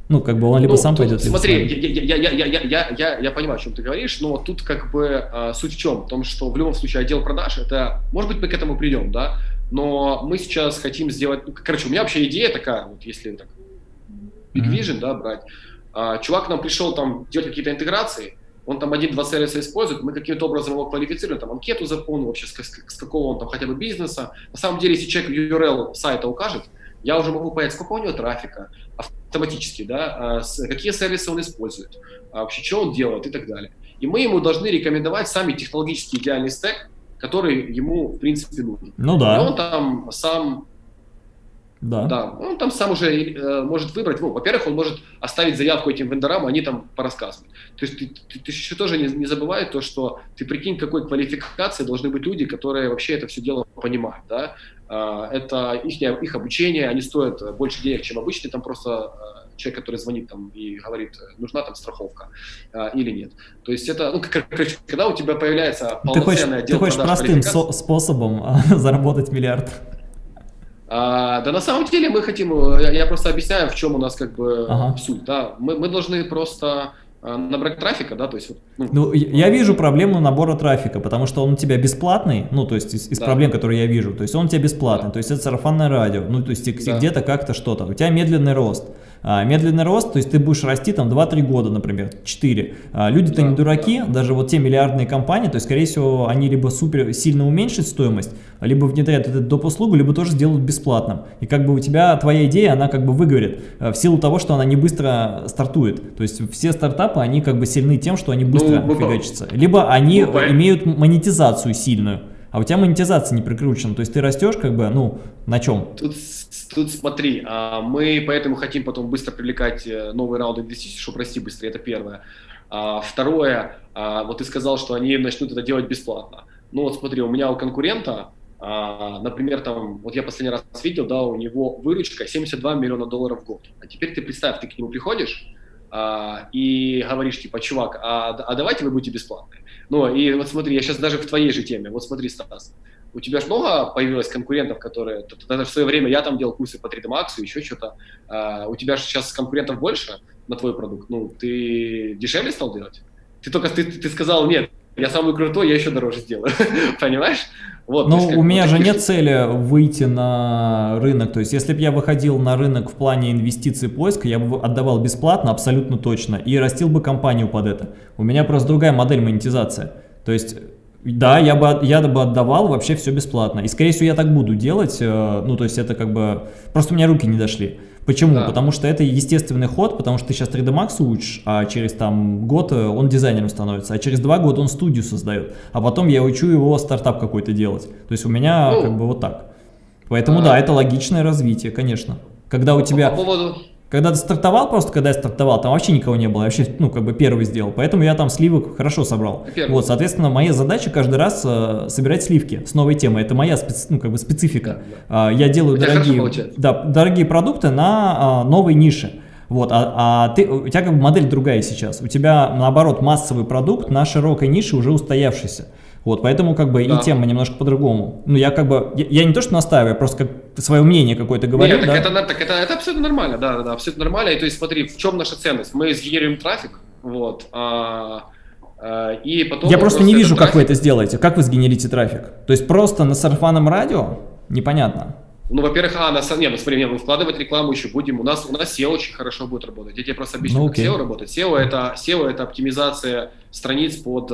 Ну, как бы он либо ну, сам тут, пойдет, либо Смотри, я, я, я, я, я, я, я понимаю, о чем ты говоришь, но тут как бы э, суть в чем? В том, что в любом случае отдел продаж, это, может быть, мы к этому придем, да, но мы сейчас хотим сделать, ну, короче, у меня вообще идея такая, вот если так, Big Vision, mm -hmm. да, брать, э, чувак нам пришел там делать какие-то интеграции, он там один-два сервиса использует, мы каким-то образом его квалифицируем, там анкету заполнил, вообще, с, с, с какого он там хотя бы бизнеса. На самом деле, если человек URL сайта укажет, я уже могу понять, сколько у него трафика автоматически, да, а, какие сервисы он использует, а вообще что он делает и так далее. И мы ему должны рекомендовать сами технологический идеальный стек, который ему, в принципе, нужен. Ну да. И он там сам да. да. Он там сам уже э, может выбрать. Ну, во-первых, он может оставить заявку этим вендорам, они там порассказывают. То есть ты, ты, ты еще тоже не, не забывай то, что ты прикинь, какой квалификации должны быть люди, которые вообще это все дело понимают. Да? Э, это их, их обучение, они стоят больше денег, чем обычный там просто э, человек, который звонит там и говорит, нужна там страховка э, или нет. То есть это, ну, короче, когда у тебя появляется полноценный ты хочешь, отдел Ты хочешь простым со способом [laughs] заработать миллиард? А, да на самом деле мы хотим, я, я просто объясняю, в чем у нас как бы ага. суть. Да? Мы, мы должны просто набрать трафика, да, то есть... Ну, ну, я вижу проблему набора трафика, потому что он у тебя бесплатный, ну, то есть из, из да. проблем, которые я вижу, то есть он у тебя бесплатный, да. то есть это сарафанное радио, ну, то есть да. где-то как-то что-то, у тебя медленный рост. А, медленный рост, то есть ты будешь расти там 2-3 года, например, 4. А, Люди-то да, не дураки, да. даже вот те миллиардные компании, то есть, скорее всего, они либо супер сильно уменьшат стоимость, либо внедрят эту доп. услугу, либо тоже сделают бесплатным. И как бы у тебя твоя идея, она как бы выгорит а, в силу того, что она не быстро стартует. То есть все стартапы, они как бы сильны тем, что они быстро ну, фигачатся. Либо они ну, имеют монетизацию сильную а у тебя монетизация не прикручена, то есть ты растешь как бы, ну, на чем? Тут, тут смотри, а, мы поэтому хотим потом быстро привлекать э, новые раунды инвестиций, чтобы расти быстрее, это первое. А, второе, а, вот ты сказал, что они начнут это делать бесплатно. Ну вот смотри, у меня у конкурента, например, там, вот я последний раз видел, да, у него выручка 72 миллиона долларов в год. А теперь ты представь, ты к нему приходишь, и говоришь, типа, чувак, а, а давайте вы будете бесплатные. Ну, и вот смотри, я сейчас даже в твоей же теме, вот смотри, Стас, у тебя же много появилось конкурентов, которые, даже в свое время я там делал курсы по 3D Max, еще что-то, а, у тебя же сейчас конкурентов больше на твой продукт, ну, ты дешевле стал делать? Ты только, ты, ты сказал, нет, я самый крутой, я еще дороже сделаю, [laughs] понимаешь? Вот, Но есть, у меня же нет цели выйти на рынок. То есть, если бы я выходил на рынок в плане инвестиций поиска, я бы отдавал бесплатно, абсолютно точно, и растил бы компанию под это. У меня просто другая модель монетизации. То есть, да, я бы, я бы отдавал вообще все бесплатно. И, скорее всего, я так буду делать. Э, ну, то есть, это как бы... Просто у меня руки не дошли. Почему? Да. Потому что это естественный ход, потому что ты сейчас 3D Max учишь, а через там год э, он дизайнером становится, а через два года он студию создает, а потом я учу его стартап какой-то делать. То есть у меня ну, как бы вот так. Поэтому а, да, это логичное развитие, конечно. Когда у тебя... По поводу... Когда ты стартовал, просто когда я стартовал, там вообще никого не было, я вообще, ну, как бы первый сделал, поэтому я там сливок хорошо собрал. Первый. Вот, соответственно, моя задача каждый раз э, собирать сливки с новой темой, это моя специ, ну, как бы специфика. Да, да. Э, я делаю дорогие, да, дорогие продукты на э, новой нише. Вот, а, а ты, у тебя как бы модель другая сейчас, у тебя, наоборот, массовый продукт на широкой нише уже устоявшийся. Вот, поэтому как бы да. и тема немножко по-другому. Ну, я как бы, я, я не то что настаиваю, я просто как свое мнение какое-то говорю, Нет, да? так, это, так это, это абсолютно нормально, да, да, да, абсолютно нормально. И то есть смотри, в чем наша ценность? Мы сгенерируем трафик, вот, а, а, и потом... Я просто не вижу, трафик... как вы это сделаете, как вы сгенерите трафик. То есть просто на сарафанном радио? Непонятно. Ну, во-первых, а, на, не, ну, смотри, не, мы вкладывать рекламу еще будем. У нас, у нас SEO очень хорошо будет работать. Я тебе просто объясню, ну, как SEO работает. SEO это, SEO это оптимизация страниц под,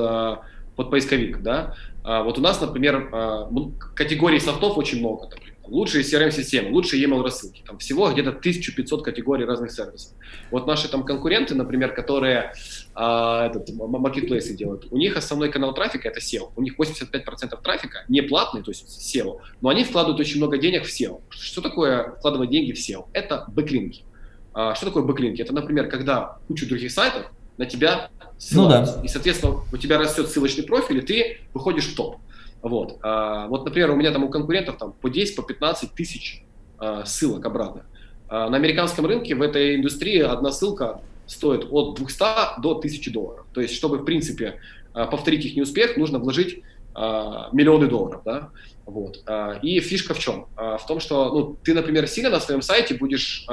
под поисковик, да. А, вот у нас, например, а, категорий софтов очень много. Например. Лучшие CRM-системы, лучшие email рассылки. Там всего где-то 1500 категорий разных сервисов. Вот наши там конкуренты, например, которые а, этот, маркетплейсы делают, у них основной канал трафика это SEO. У них 85% трафика не платный, то есть SEO, но они вкладывают очень много денег в SEO. Что такое вкладывать деньги в SEO? Это бэклинки. Что такое бэклинки? Это, например, когда куча других сайтов на тебя ссылаются. Ну, да. И, соответственно, у тебя растет ссылочный профиль, и ты выходишь в топ. Вот. А, вот, например, у меня там у конкурентов там по 10, по 15 тысяч а, ссылок обратно. А, на американском рынке в этой индустрии одна ссылка стоит от 200 до 1000 долларов. То есть, чтобы, в принципе, а, повторить их неуспех, нужно вложить а, миллионы долларов, да, вот. А, и фишка в чем? В том, что, ну, ты, например, сильно на своем сайте будешь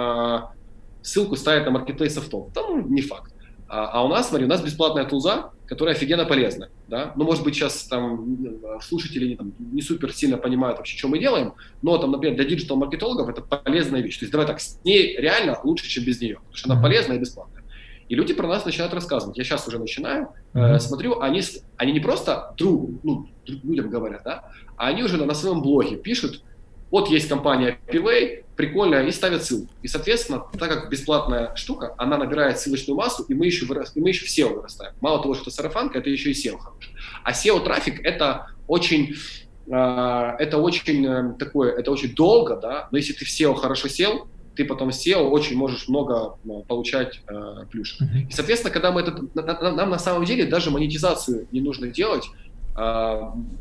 ссылку ставить на marketplace софтов. Там не факт. А, а у нас, смотри, у нас бесплатная тулза, которая офигенно полезна. Да? Ну, может быть, сейчас там слушатели не, там, не супер сильно понимают вообще, что мы делаем, но там, например, для диджитал-маркетологов это полезная вещь. То есть давай так, с ней реально лучше, чем без нее, потому что она полезная и бесплатная. И люди про нас начинают рассказывать. Я сейчас уже начинаю, mm-hmm. э, смотрю, они, они не просто другу, ну, людям говорят, да, а они уже на, на своем блоге пишут, вот есть компания Pivay, прикольно, и ставят ссылку. И, соответственно, так как бесплатная штука, она набирает ссылочную массу, и мы еще, вырас, и мы еще в SEO вырастаем. Мало того, что сарафанка, это еще и SEO хороший. А SEO-трафик – это очень Uh, это очень uh, такое, это очень долго, да, но если ты в SEO хорошо сел, ты потом SEO очень можешь много uh, получать uh, плюшек. И, соответственно, когда мы это, нам на самом деле даже монетизацию не нужно делать, а,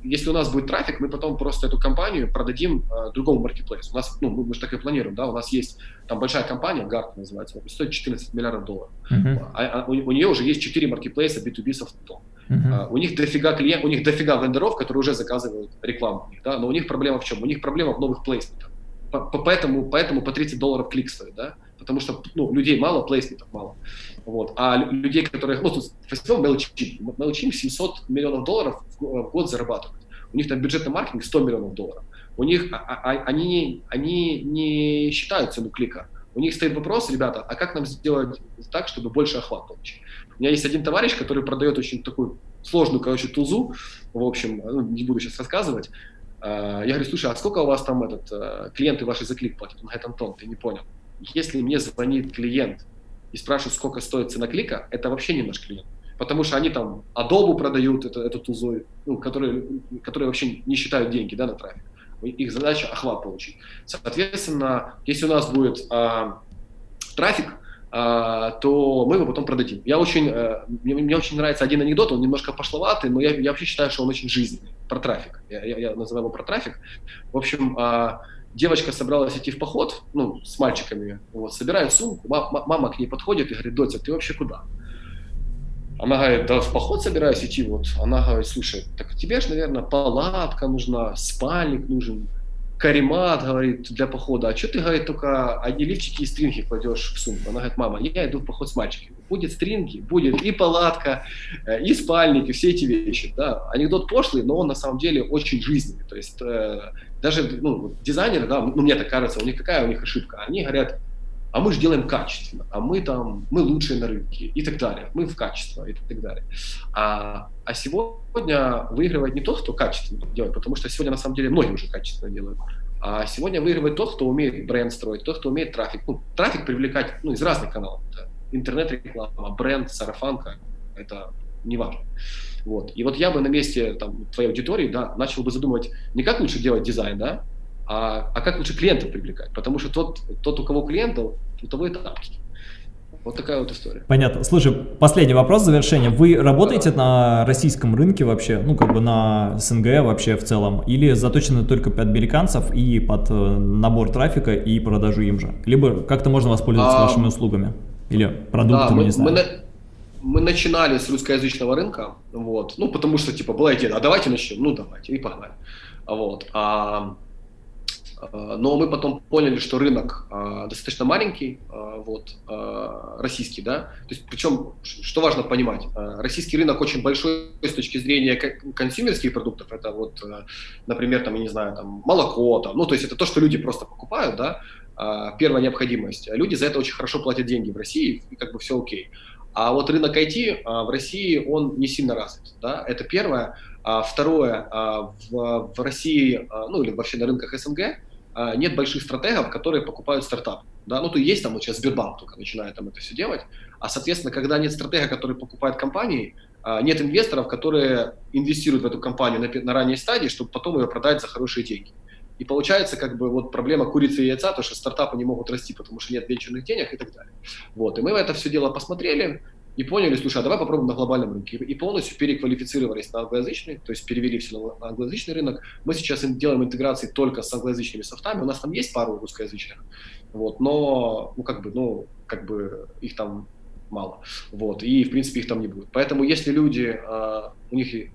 если у нас будет трафик, мы потом просто эту компанию продадим а, другому маркетплейсу. У нас, ну, мы, мы же так и планируем, да, у нас есть там большая компания, Гарт называется, стоит 14 миллиардов долларов. Uh-huh. А, а, у, у нее уже есть 4 маркетплейса B2B софтом. Uh-huh. А, у них дофига клиент, у них дофига вендоров, которые уже заказывают рекламу, да, но у них проблема в чем? У них проблема в новых плейсментах. Поэтому, поэтому по 30 долларов клик стоит, да, потому что ну, людей мало, плейсментов мало. Вот. А людей, которые... Ну, тут возьмем MailChimp. MailChimp 700 миллионов долларов в год зарабатывает. У них там бюджетный маркетинг 100 миллионов долларов. У них... А, а, а, они, они не считают цену клика. У них стоит вопрос, ребята, а как нам сделать так, чтобы больше охват получить? У меня есть один товарищ, который продает очень такую сложную, короче, тузу, в общем, ну, не буду сейчас рассказывать. А, я говорю, слушай, а сколько у вас там этот, э, клиенты ваши за клик платят? Он говорит, Антон, ты не понял. Если мне звонит клиент и спрашивают, сколько стоит цена клика, это вообще не наш клиент. Потому что они там Adobe продают это, эту тузу, ну, которые, которые вообще не считают деньги да, на трафик. Их задача охват получить. Соответственно, если у нас будет а, трафик, а, то мы его потом продадим. Я очень, а, мне, мне очень нравится один анекдот, он немножко пошловатый, но я, я вообще считаю, что он очень жизненный, про трафик. Я, я, я называю его про трафик. В общем, а, девочка собралась идти в поход, ну, с мальчиками, вот, собирает сумку, мама к ней подходит и говорит, Дотя, ты вообще куда? Она говорит, да в поход собираюсь идти, вот. Она говорит, слушай, так тебе же, наверное, палатка нужна, спальник нужен, каремат, говорит, для похода, а что ты, говорит, только одни лифчики и стринги кладешь в сумку? Она говорит, мама, я иду в поход с мальчиками. Будет стринги, будет и палатка, э, и спальник, и все эти вещи. Да. Анекдот пошлый, но он на самом деле очень жизненный. То есть э, даже ну, дизайнеры, да, ну, мне так кажется, у них какая у них ошибка? Они говорят, а мы же делаем качественно, а мы там, мы лучшие на рынке и так далее, мы в качество и так далее. А, а сегодня выигрывает не тот, кто качественно делает, потому что сегодня на самом деле многие уже качественно делают, а сегодня выигрывает тот, кто умеет бренд строить, тот, кто умеет трафик, ну, трафик привлекать ну, из разных каналов, да. интернет-реклама, бренд, сарафанка, это не важно. Вот. И вот я бы на месте там, твоей аудитории да, начал бы задумывать не как лучше делать дизайн, да, а, а как лучше клиентов привлекать? Потому что тот, тот у кого клиентов, у того и тапки. Вот такая вот история. Понятно. Слушай, последний вопрос завершения. Вы работаете да. на российском рынке вообще, ну как бы на СНГ вообще в целом, или заточены только под американцев и под э, набор трафика и продажу им же? Либо как-то можно воспользоваться а, вашими услугами или продуктами, да, мы, не знаю. Мы, мы начинали с русскоязычного рынка, вот, ну потому что типа была идея, а давайте начнем, ну давайте, и погнали. Вот. А, но мы потом поняли, что рынок э, достаточно маленький, э, вот, российский, да, то есть, причем, что важно понимать, российский рынок очень большой с точки зрения консюмерских продуктов, это вот, например, там, я не знаю, там, молоко, там, ну, то есть это то, что люди просто покупают, да, первая необходимость. Люди за это очень хорошо платят деньги в России, и как бы все окей. А вот рынок IT в России, он не сильно развит, да, это первое. А второе, в, России, ну или вообще на рынках СНГ, а, нет больших стратегов, которые покупают стартап. Да? Ну, то есть там вот сейчас Сбербанк только начинает там это все делать, а, соответственно, когда нет стратега, который покупает компании, а, нет инвесторов, которые инвестируют в эту компанию на, на ранней стадии, чтобы потом ее продать за хорошие деньги. И получается как бы вот проблема курицы и яйца, то что стартапы не могут расти, потому что нет венчурных денег и так далее. Вот, и мы это все дело посмотрели, и поняли, слушай, а давай попробуем на глобальном рынке. И полностью переквалифицировались на англоязычный, то есть перевели все на англоязычный рынок. Мы сейчас делаем интеграции только с англоязычными софтами. У нас там есть пару русскоязычных, вот, но, ну, как бы, ну, как бы их там мало. Вот, и, в принципе, их там не будет. Поэтому, если люди, э, у них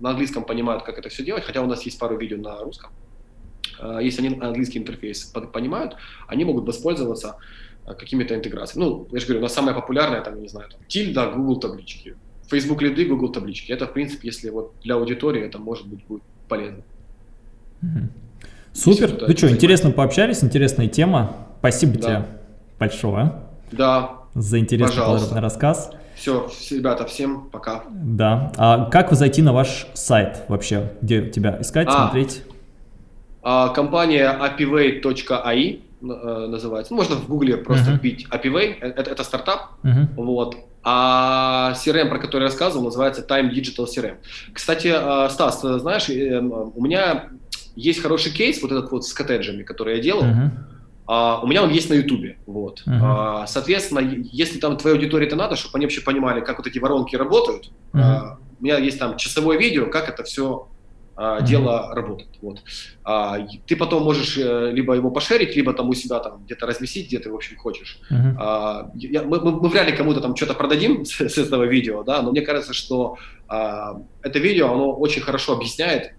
на английском понимают, как это все делать, хотя у нас есть пару видео на русском, э, если они английский интерфейс понимают, они могут воспользоваться какими-то интеграциями. Ну, я же говорю, у нас самая популярная, там, не знаю, там, тильда, Google таблички, Facebook лиды, Google таблички. Это, в принципе, если вот для аудитории это может быть будет полезно. Супер. Если ну что, интересно пообщались, интересная тема. Спасибо да. тебе большое. Да. За интересный Пожалуйста. подробный рассказ. Все, ребята, всем пока. Да. А как зайти на ваш сайт вообще? Где тебя искать, а, смотреть? А, компания apivay.ai Э, называется. Ну, можно в гугле просто uh-huh. вбить APIway, э, это, это стартап, uh-huh. вот. А CRM, про который я рассказывал, называется Time Digital CRM. Кстати, э, Стас, знаешь, у меня есть хороший кейс, вот этот вот с коттеджами, который я делал. Uh-huh. Uh, у меня он есть на Ютубе, вот. Uh-huh. Uh, соответственно, если там твоей аудитории это надо, чтобы они вообще понимали, как вот эти воронки работают, uh-huh. uh, у меня есть там часовое видео, как это все дело работает. Вот. А, ты потом можешь э, либо его пошерить, либо там у себя там где-то разместить, где ты, в общем, хочешь. Uh-huh. А, я, мы, мы, мы вряд ли кому-то там что-то продадим с, с этого видео, да, но мне кажется, что а, это видео, оно очень хорошо объясняет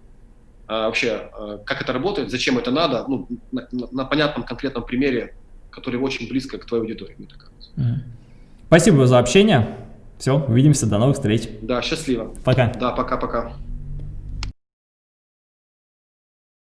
а, вообще, а, как это работает, зачем это надо, ну, на, на, понятном конкретном примере, который очень близко к твоей аудитории, мне так кажется. Uh-huh. Спасибо за общение. Все, увидимся, до новых встреч. Да, счастливо. Пока. Да, пока-пока.